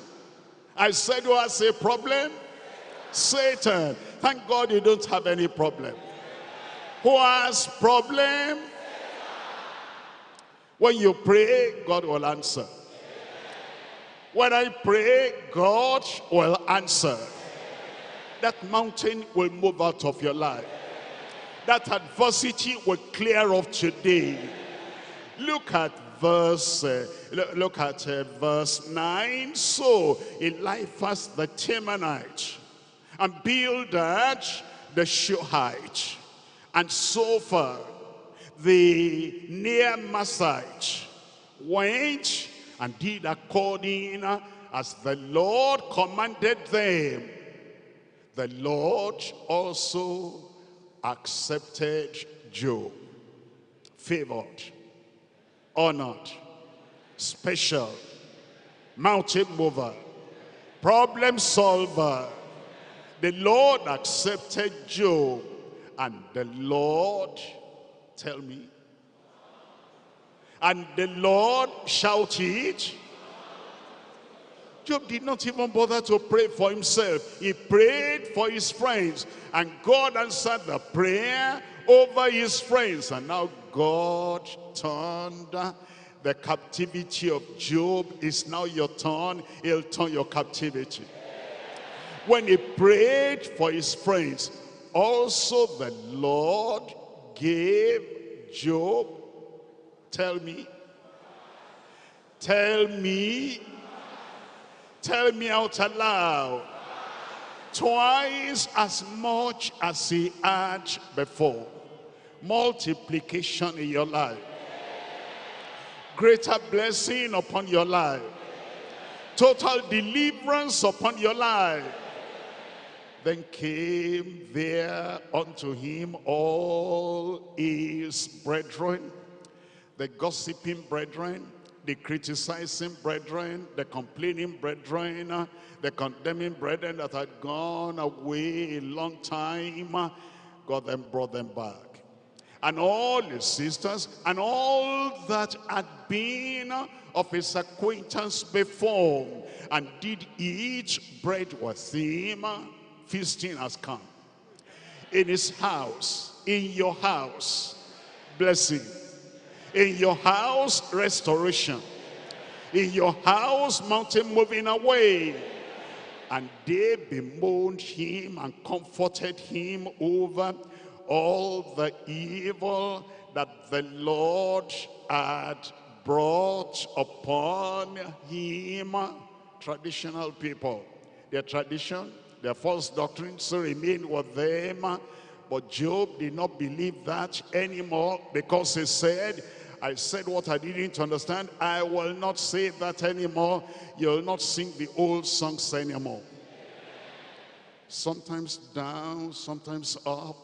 I said who has a problem? Satan. Thank God you don't have any problem. Who has problem? When you pray, God will answer. When I pray, God will answer. That mountain will move out of your life. That adversity will clear off today. Look at verse uh, look at uh, verse 9 so eliphaz the temanite and bildad the shuhite and zophar the Naamathite went and did according as the Lord commanded them. The Lord also accepted Job, favored, honored, special, mountain mover, problem solver. The Lord accepted Job and the Lord Tell me. And the Lord shouted. Job did not even bother to pray for himself. He prayed for his friends. And God answered the prayer over his friends. And now God turned the captivity of Job is now your turn. He'll turn your captivity. When he prayed for his friends, also the Lord gave Job, tell me, tell me, tell me out aloud, twice as much as he had before. Multiplication in your life. Greater blessing upon your life. Total deliverance upon your life then came there unto him all his brethren, the gossiping brethren, the criticizing brethren, the complaining brethren, the condemning brethren that had gone away a long time, God then brought them back. and all his sisters and all that had been of his acquaintance before and did eat bread with him feasting has come. In his house in your house blessing. In your house restoration. In your house mountain moving away. And they bemoaned him and comforted him over all the evil that the Lord had brought upon him. Traditional people, their tradition, their false doctrine still remain with them. But Job did not believe that anymore because he said, I said what I didn't understand. I will not say that anymore. You'll not sing the old songs anymore. Sometimes down, sometimes up,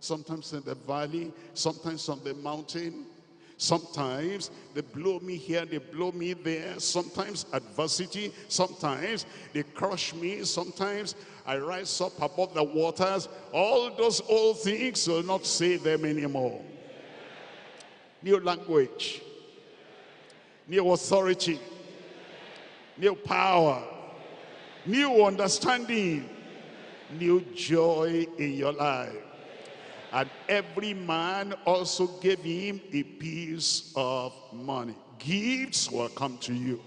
sometimes in the valley, sometimes on the mountain. Sometimes they blow me here, they blow me there. Sometimes adversity, sometimes they crush me. Sometimes I rise up above the waters. All those old things will not save them anymore. New language, new authority, new power, new understanding, new joy in your life. And every man also gave him a piece of money. Gifts will come to you.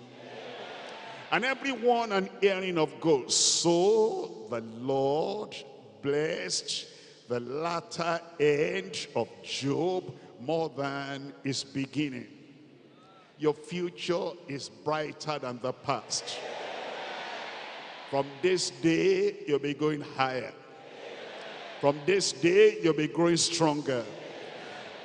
And everyone an earring of gold. So the Lord blessed the latter end of Job more than his beginning. Your future is brighter than the past. From this day, you'll be going higher. From this day, you'll be growing stronger.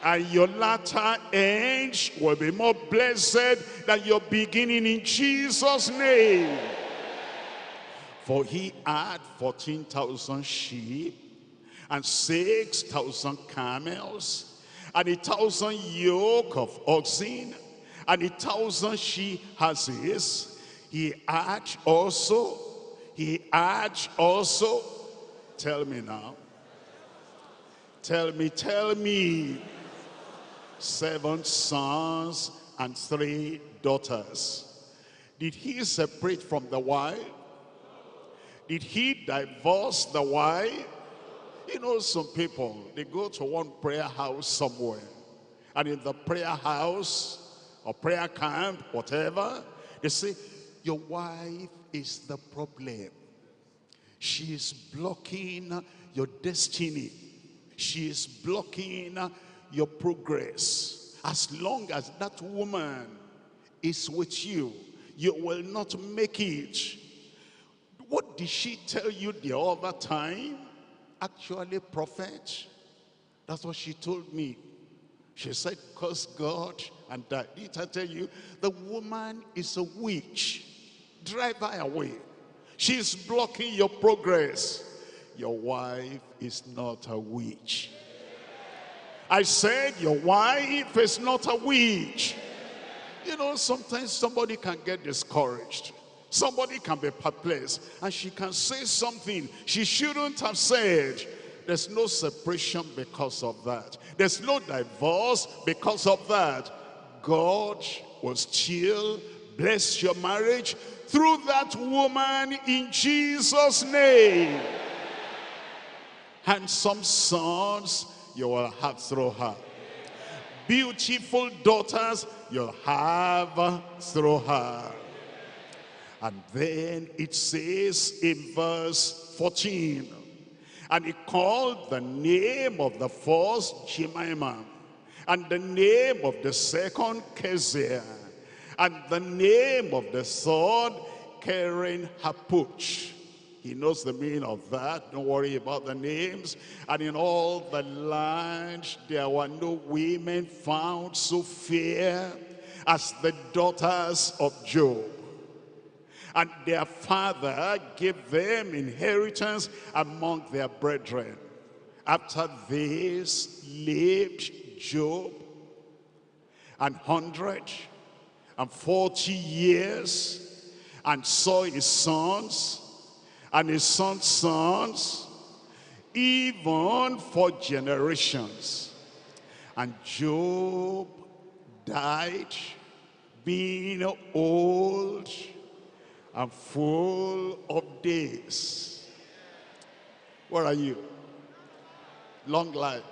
And your latter end will be more blessed than your beginning in Jesus' name. For he had 14,000 sheep and 6,000 camels and a thousand yoke of oxen and a thousand she asses. He had also, he had also, tell me now, Tell me, tell me. Seven sons and three daughters. Did he separate from the wife? Did he divorce the wife? You know some people, they go to one prayer house somewhere. And in the prayer house or prayer camp, whatever, they say, your wife is the problem. She is blocking your destiny. She is blocking your progress. As long as that woman is with you, you will not make it. What did she tell you the other time? Actually, prophet, that's what she told me. She said, curse God and die. Did I tell you? The woman is a witch. Drive her away. She's blocking your progress your wife is not a witch. I said your wife is not a witch. You know, sometimes somebody can get discouraged. Somebody can be perplexed and she can say something she shouldn't have said. There's no separation because of that. There's no divorce because of that. God will still bless your marriage through that woman in Jesus' name handsome sons you will have through her. Beautiful daughters you'll have through her. And then it says in verse 14, and he called the name of the first Jemima, and the name of the second Keziah, and the name of the third Keren Happuch. He knows the meaning of that. Don't worry about the names. And in all the land, there were no women found so fair as the daughters of Job. And their father gave them inheritance among their brethren. After this lived Job and hundred and forty years and saw his sons and his son's sons, even for generations. And Job died being old and full of days. Where are you? Long life.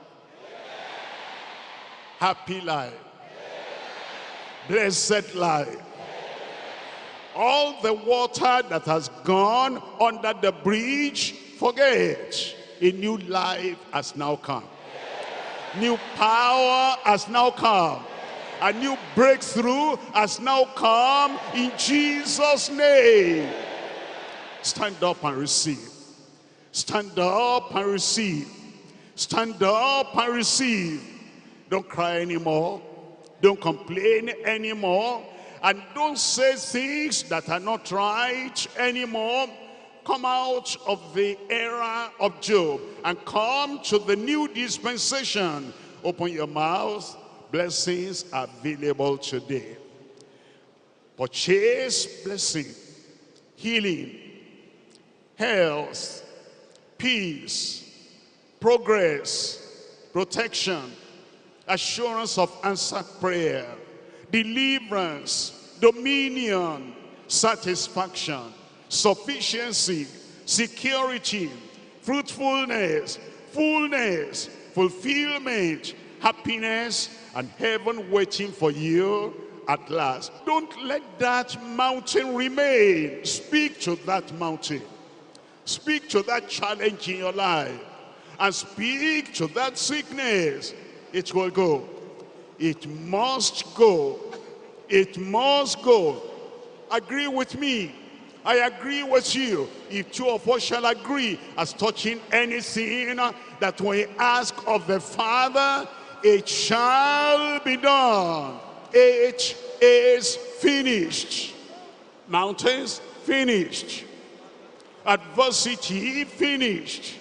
Happy life. Blessed life. All the water that has gone under the bridge, forget. A new life has now come. New power has now come. A new breakthrough has now come in Jesus' name. Stand up and receive. Stand up and receive. Stand up and receive. Don't cry anymore. Don't complain anymore. And don't say things that are not right anymore come out of the era of Job and come to the new dispensation. Open your mouth. Blessings are available today. Purchase blessing, healing, health, peace, progress, protection, assurance of answered prayer, deliverance, dominion, satisfaction, sufficiency, security, fruitfulness, fullness, fulfillment, happiness, and heaven waiting for you at last. Don't let that mountain remain. Speak to that mountain. Speak to that challenge in your life. And speak to that sickness. It will go. It must go. It must go. Agree with me. I agree with you. If two of us shall agree as touching anything that we ask of the Father, it shall be done. It is finished. Mountains finished. Adversity finished.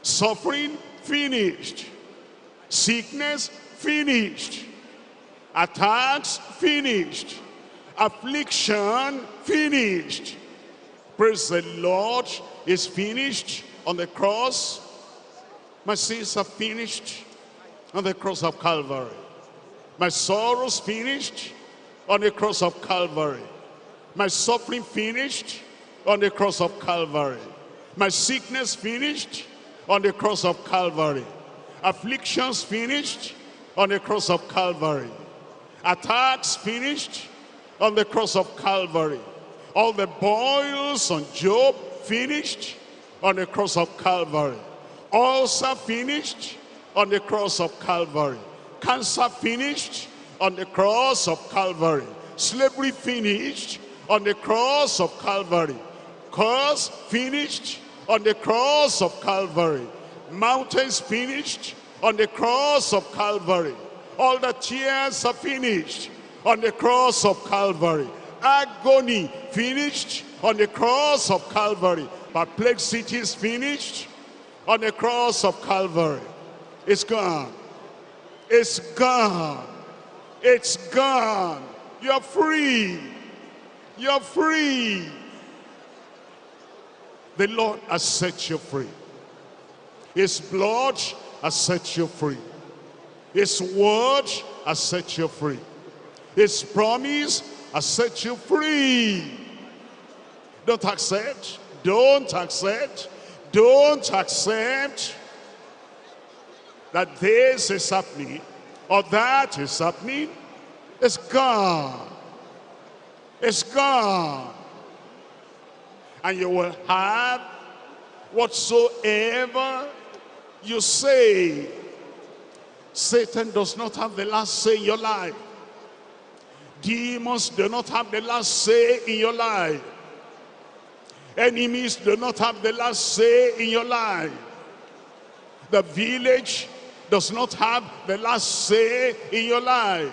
Suffering finished. Sickness finished. Attacks finished affliction finished. Praise the Lord is finished on the cross. My sins are finished on the cross of Calvary. My sorrows finished on the cross of Calvary. My suffering finished on the cross of Calvary. My sickness finished on the cross of Calvary. Afflictions finished on the cross of Calvary. Attacks finished on the cross of Calvary. All the boils on Job finished on the cross of Calvary. Ulcer finished on the cross of Calvary. Cancer finished on the cross of Calvary. Slavery finished on the cross of Calvary. Curse finished on the cross of Calvary. Mountains finished on the cross of Calvary. All the tears are finished on the cross of Calvary. Agony finished on the cross of Calvary. Perplexity is finished on the cross of Calvary. It's gone. It's gone. It's gone. You're free. You're free. The Lord has set you free. His blood has set you free. His word has set you free. His promise has set you free. Don't accept. Don't accept. Don't accept that this is happening or that is happening. It's gone. It's gone. And you will have whatsoever you say. Satan does not have the last say in your life. Demons do not have the last say in your life. Enemies do not have the last say in your life. The village does not have the last say in your life.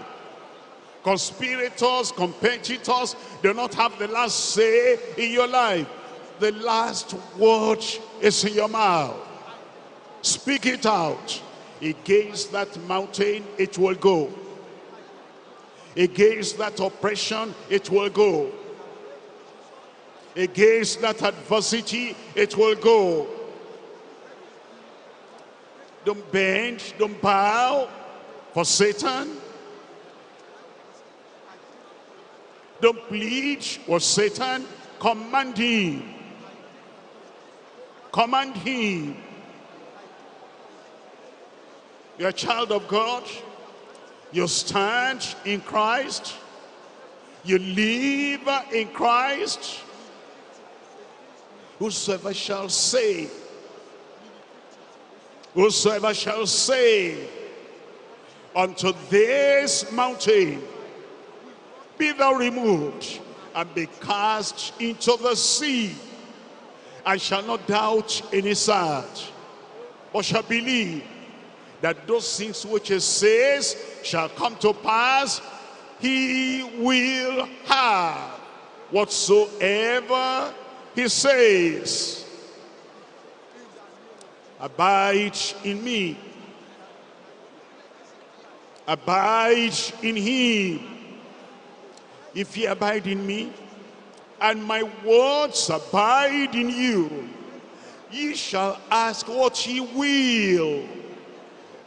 Conspirators, competitors do not have the last say in your life. The last word is in your mouth. Speak it out. Against that mountain, it will go. Against that oppression, it will go. Against that adversity, it will go. Don't bend, don't bow, for Satan. Don't plead with Satan. Command him. Command him. You're a child of God. You stand in Christ. You live in Christ. Whosoever shall say, whosoever shall say unto this mountain, be thou removed and be cast into the sea, and shall not doubt in his heart, but shall believe that those things which he says shall come to pass, he will have whatsoever he says. Abide in me. Abide in him. If ye abide in me, and my words abide in you, ye shall ask what ye will,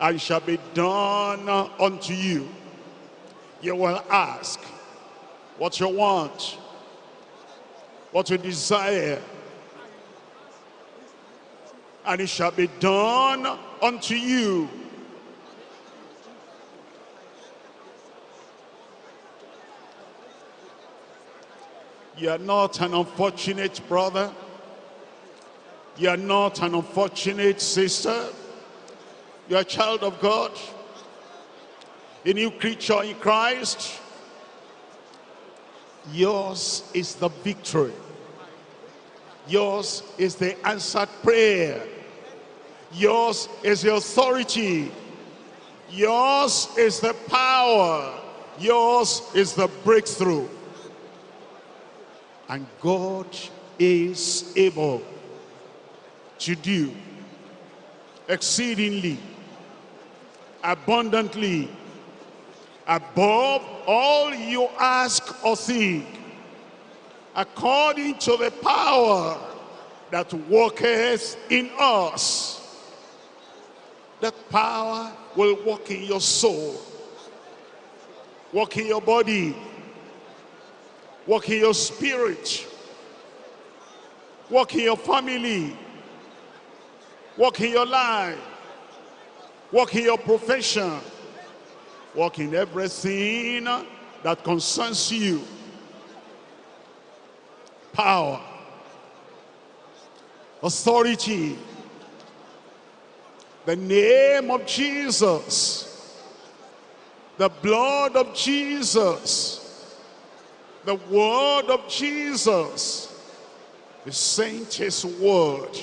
and shall be done unto you. You will ask what you want, what you desire, and it shall be done unto you. You are not an unfortunate brother. You are not an unfortunate sister. You are a child of God. A new creature in Christ. Yours is the victory. Yours is the answered prayer. Yours is the authority. Yours is the power. Yours is the breakthrough. And God is able to do exceedingly, abundantly, above all you ask or think, according to the power that worketh in us. That power will work in your soul, work in your body, work in your spirit, work in your family, work in your life, work in your profession, work in everything that concerns you. Power, authority, the name of Jesus, the blood of Jesus, the word of Jesus, He sent his word,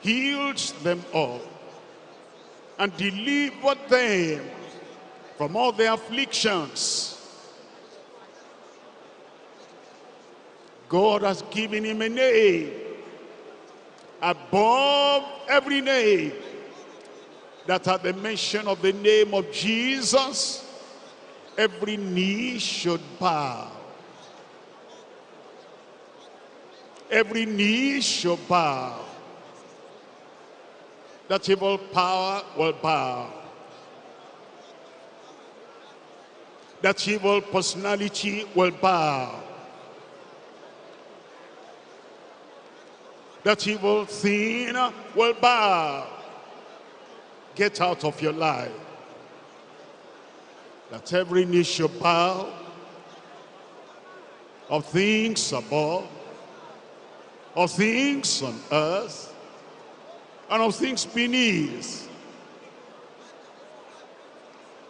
healed them all, and delivered them from all their afflictions. God has given him a name above every name that at the mention of the name of Jesus, every knee should bow. Every knee should bow. That evil power will bow. That evil personality will bow. That evil thing will bow. Get out of your life. That every knee should bow of things above, of things on earth, and of things beneath,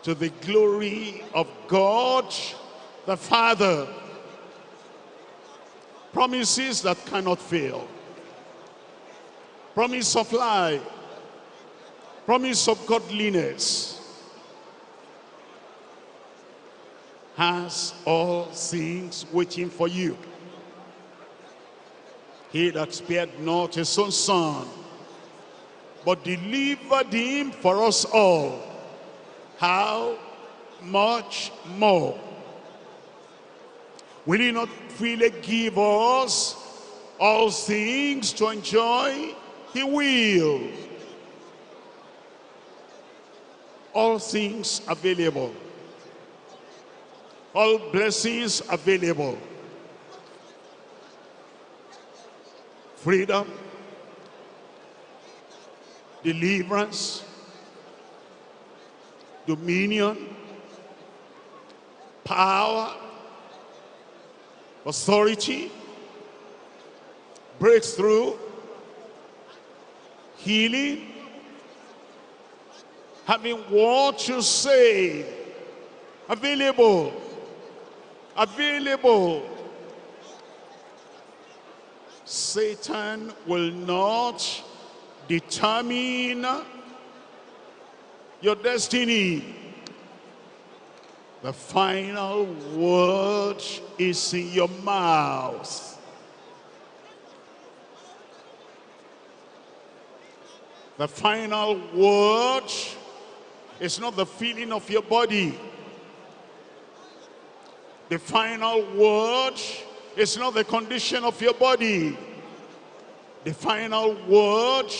to the glory of God the Father. Promises that cannot fail. Promise of life. Promise of godliness. Has all things waiting for you. He that spared not his own son, but delivered him for us all. How much more? Will he not freely give us all things to enjoy? He will. all things available. All blessings available. Freedom, deliverance, dominion, power, authority, breakthrough, healing, having what you say available, available. Satan will not determine your destiny. The final word is in your mouth. The final word is not the feeling of your body. The final word is not the condition of your body. The final word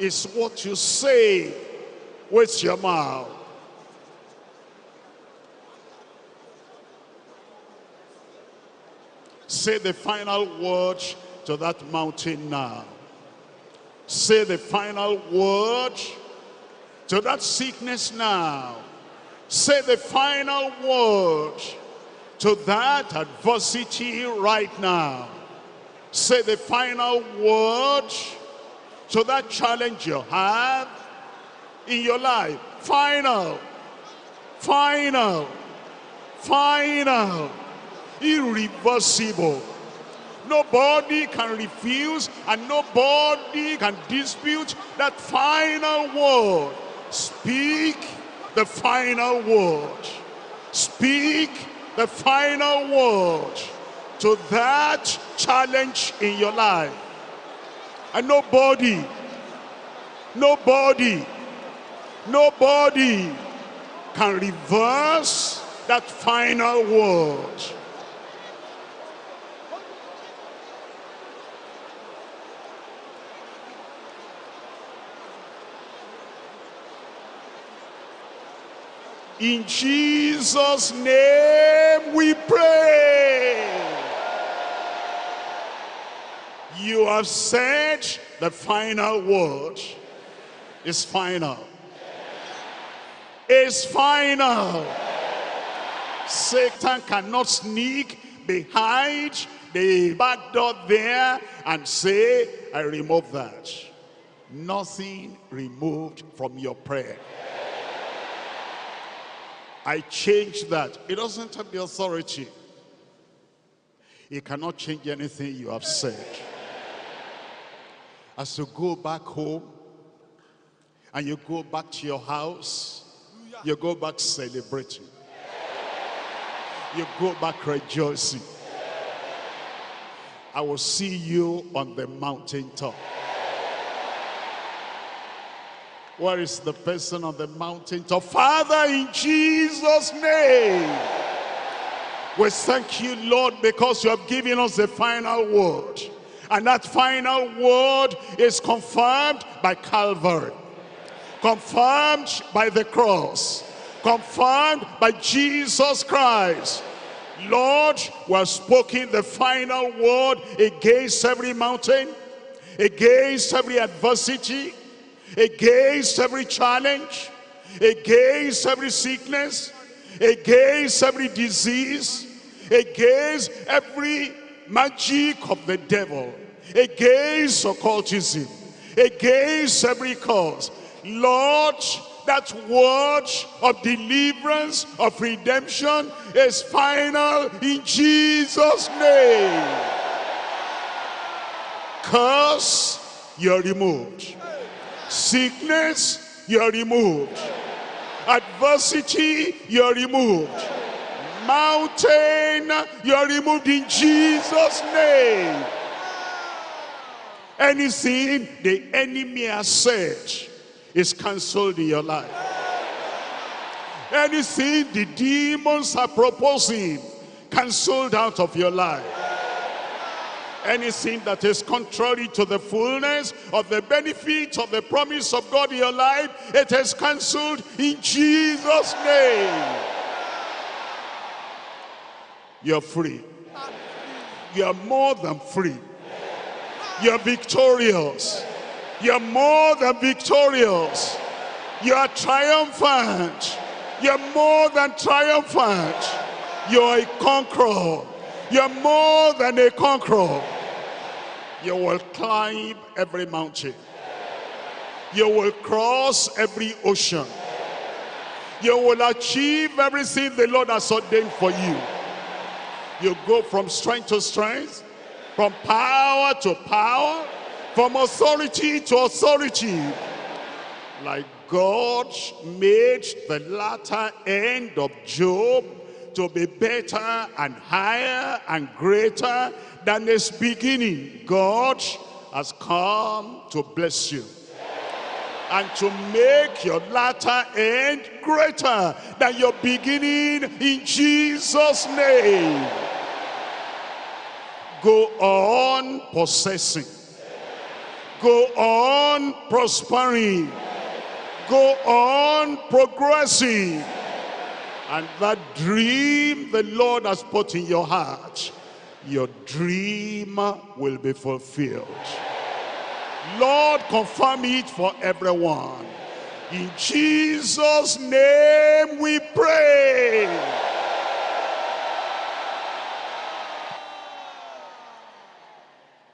is what you say with your mouth. Say the final word to that mountain now. Say the final word to that sickness now. Say the final word to that adversity right now. Say the final word to that challenge you have in your life. Final, final, final, irreversible Nobody can refuse and nobody can dispute that final word. Speak the final word. Speak the final word to that challenge in your life. And nobody, nobody, nobody can reverse that final word. In Jesus' name we pray. You have said the final word is final. Is final. Satan cannot sneak behind the back door there and say, I remove that. Nothing removed from your prayer. I change that. It doesn't have the authority. It cannot change anything you have said. As you go back home and you go back to your house, you go back celebrating. You go back rejoicing. I will see you on the mountaintop. Where is the person on the mountain top? Father, in Jesus' name. We thank you, Lord, because you have given us the final word. And that final word is confirmed by Calvary. Confirmed by the cross. Confirmed by Jesus Christ. Lord, we have spoken the final word against every mountain, against every adversity, against every challenge, against every sickness, against every disease, against every magic of the devil, against occultism, against every cause. Lord, that word of deliverance, of redemption is final in Jesus' name. Curse, you're removed. Sickness, you're removed. Adversity, you're removed. Mountain, you're removed in Jesus' name. Anything the enemy has said is cancelled in your life. Anything the demons are proposing, cancelled out of your life. Anything that is contrary to the fullness of the benefit of the promise of God in your life, it is cancelled in Jesus' name. You're free. You're more than free. You're victorious. You're more than victorious. You're triumphant. You're more than triumphant. You're a conqueror. You're more than a conqueror. You will climb every mountain. You will cross every ocean. You will achieve everything the Lord has ordained for you. You go from strength to strength, from power to power, from authority to authority. Like God made the latter end of Job to be better and higher and greater than its beginning. God has come to bless you and to make your latter end greater than your beginning in Jesus' name. Go on possessing. Go on prospering. Go on progressing. And that dream the Lord has put in your heart, your dream will be fulfilled. Lord, confirm it for everyone. In Jesus' name we pray.